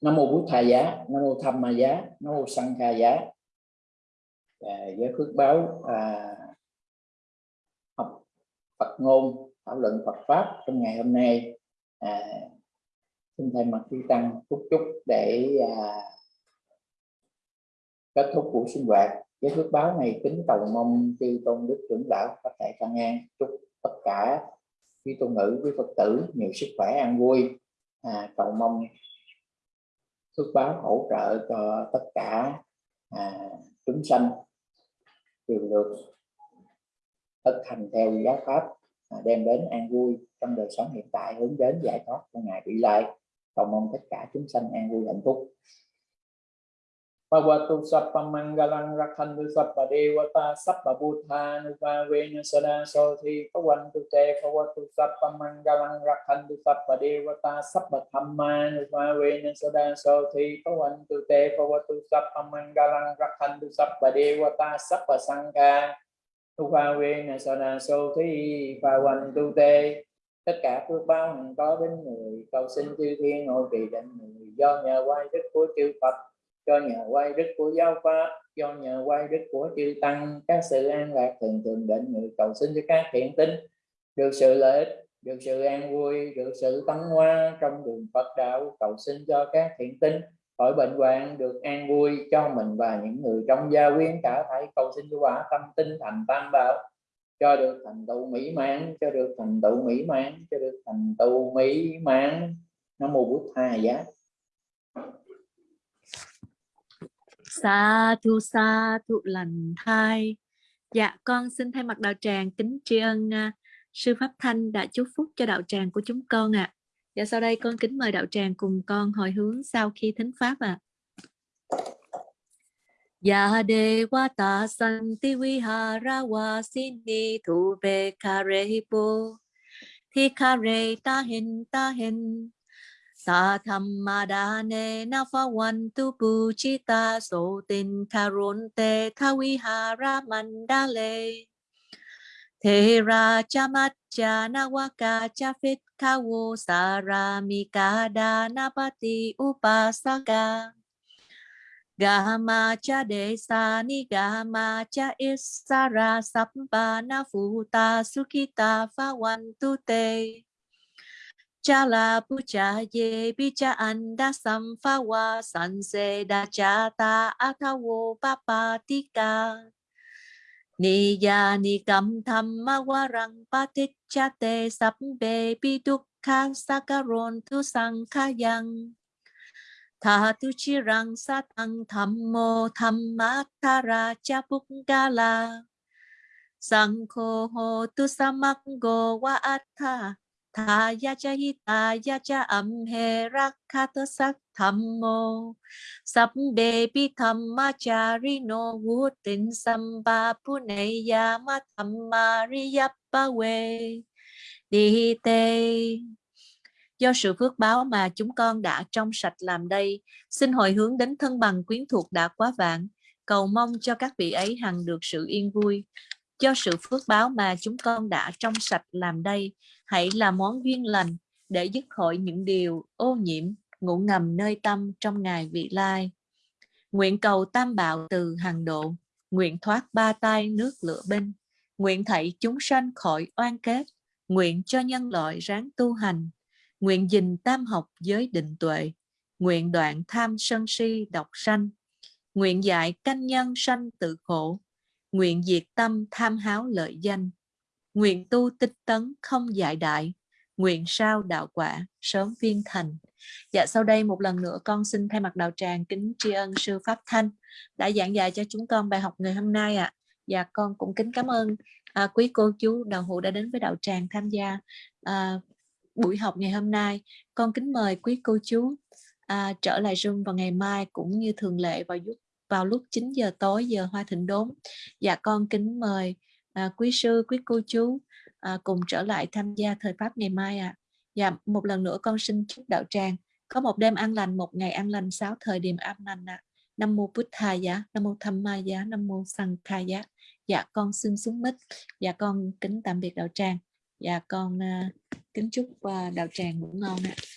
nam mô bút thà giá nam mô tham ma giá nam mô sanh kha giá. À, với phước báo à, học Phật ngôn thảo luận Phật pháp trong ngày hôm nay. À, xin thay mặt chư tăng chúc chúc để à, kết thúc buổi sinh hoạt. Với phước báo này kính cầu mong chư tôn đức trưởng lão có thể tăng an chúc tất cả quý tôn nữ quý phật tử nhiều sức khỏe an vui. À, cầu mong phước báo hỗ trợ cho tất cả à, chúng sanh đều được thực hành theo giáo pháp à, đem đến an vui trong đời sống hiện tại hướng đến giải thoát của ngài vị lai. Cầu mong tất cả chúng sanh an vui hạnh phúc. Bhavatu Sappa Mangalang Rakhantu Sappa Devata Sappa bhutanu Nupavena Sada Sothi Pavantu Te Bhavatu Sappa Mangalang Rakhantu Sappa Devata Sappa Dhamma Nupavena Sada Sothi Pavantu Te Bhavatu Sappa Mangalang Rakhantu Sappa Devata Sappa Sangha Nupavena Sada Sothi Pavantu Te tất cả phước báo có đến người cầu xin chư thiên ngồi vị định người do nhờ quay đức của chư Phật do nhờ quay đức của giáo pháp do nhờ quay đức của chư tăng, các sự an lạc thường thường định người cầu xin cho các thiện tinh. Được sự lợi ích, được sự an vui, được sự tấn hoa trong đường Phật đạo cầu xin cho các thiện tinh. Khỏi bệnh hoạn, được an vui cho mình và những người trong gia quyến cả thảy cầu xin cho quả tâm tinh thành tam bảo. Cho được thành tựu mỹ mãn, cho được thành tựu mỹ mãn, cho được thành tựu mỹ mãn. Nó mô bút tha giá. Sa thu sa thu lành thai. Dạ con xin thay mặt đạo tràng kính tri ân uh, sư pháp thanh đã chúc phúc cho đạo tràng của chúng con ạ. À. Dạ sau đây con kính mời đạo tràng cùng con hồi hướng sau khi thính pháp ạ. Dạ à. Ya devata santi vihara vasini thu be kare hipo thi kare ta hin ta hin sa tham ma đa ne na pha wan tu pu chi ta so tin karon te tha vi ha ra man da le thế ra cha mat cha na wa ka cha fit ka wo sa ra mi ka da na pa ti upasaka Gama cha de sa ni gama cha isara sappa na futa sukita pha wan tu te cha la pu cha ye bi cha anda sam pha wa san se da cha ta athawo papa tika ni ya ni kam tham ma wa rang pa ti cha te sap be bi dukha ron tu sang khayang tha tu chi rang sa tăng tham mô tham ma tha ra cha buk ga la. Sang kho ho tu samak go wa atha tha ya cha hi ta ya cha am he rak kha sak tham mô sắp đề bi tham ma cha ri no vu tin sam ba pu ne ya ma tham ma ri pa we đi tê Do sự phước báo mà chúng con đã trong sạch làm đây, xin hồi hướng đến thân bằng quyến thuộc đã quá vạn, cầu mong cho các vị ấy hằng được sự yên vui. Cho sự phước báo mà chúng con đã trong sạch làm đây, hãy là món duyên lành để dứt khỏi những điều ô nhiễm, ngủ ngầm nơi tâm trong ngày vị lai. Nguyện cầu tam bảo từ hàng độ, nguyện thoát ba tai nước lửa binh, nguyện thảy chúng sanh khỏi oan kết, nguyện cho nhân loại ráng tu hành, nguyện dình tam học giới định tuệ, nguyện đoạn tham sân si độc sanh, nguyện dạy canh nhân sanh tự khổ, nguyện diệt tâm tham háo lợi danh, nguyện tu tích tấn không dại đại, nguyện sao đạo quả sớm viên thành. Dạ sau đây một lần nữa con xin thay mặt đạo tràng kính tri ân sư Pháp Thanh đã giảng dạy cho chúng con bài học ngày hôm nay ạ. À. Dạ con cũng kính cảm ơn à, quý cô chú đạo hữu đã đến với đạo tràng tham gia à, buổi học ngày hôm nay. Con kính mời quý cô chú à, trở lại Zoom vào ngày mai cũng như thường lệ vào lúc vào lúc 9 giờ tối giờ Hoa Thịnh Đốn. Dạ con kính mời à, quý sư, quý cô chú à, cùng trở lại tham gia thời pháp ngày mai ạ. À. Dạ một lần nữa con xin chúc đạo tràng có một đêm an lành, một ngày an lành, sáu thời điểm an lành ạ. À. Nam mô Bụt Thà giá, Nam mô Tham Ma giá, Nam mô Sang Kha giá. Dạ con xin xuống mít. Dạ con kính tạm biệt đạo tràng. Dạ con uh, kính chúc uh, đạo tràng ngủ ngon ạ. À.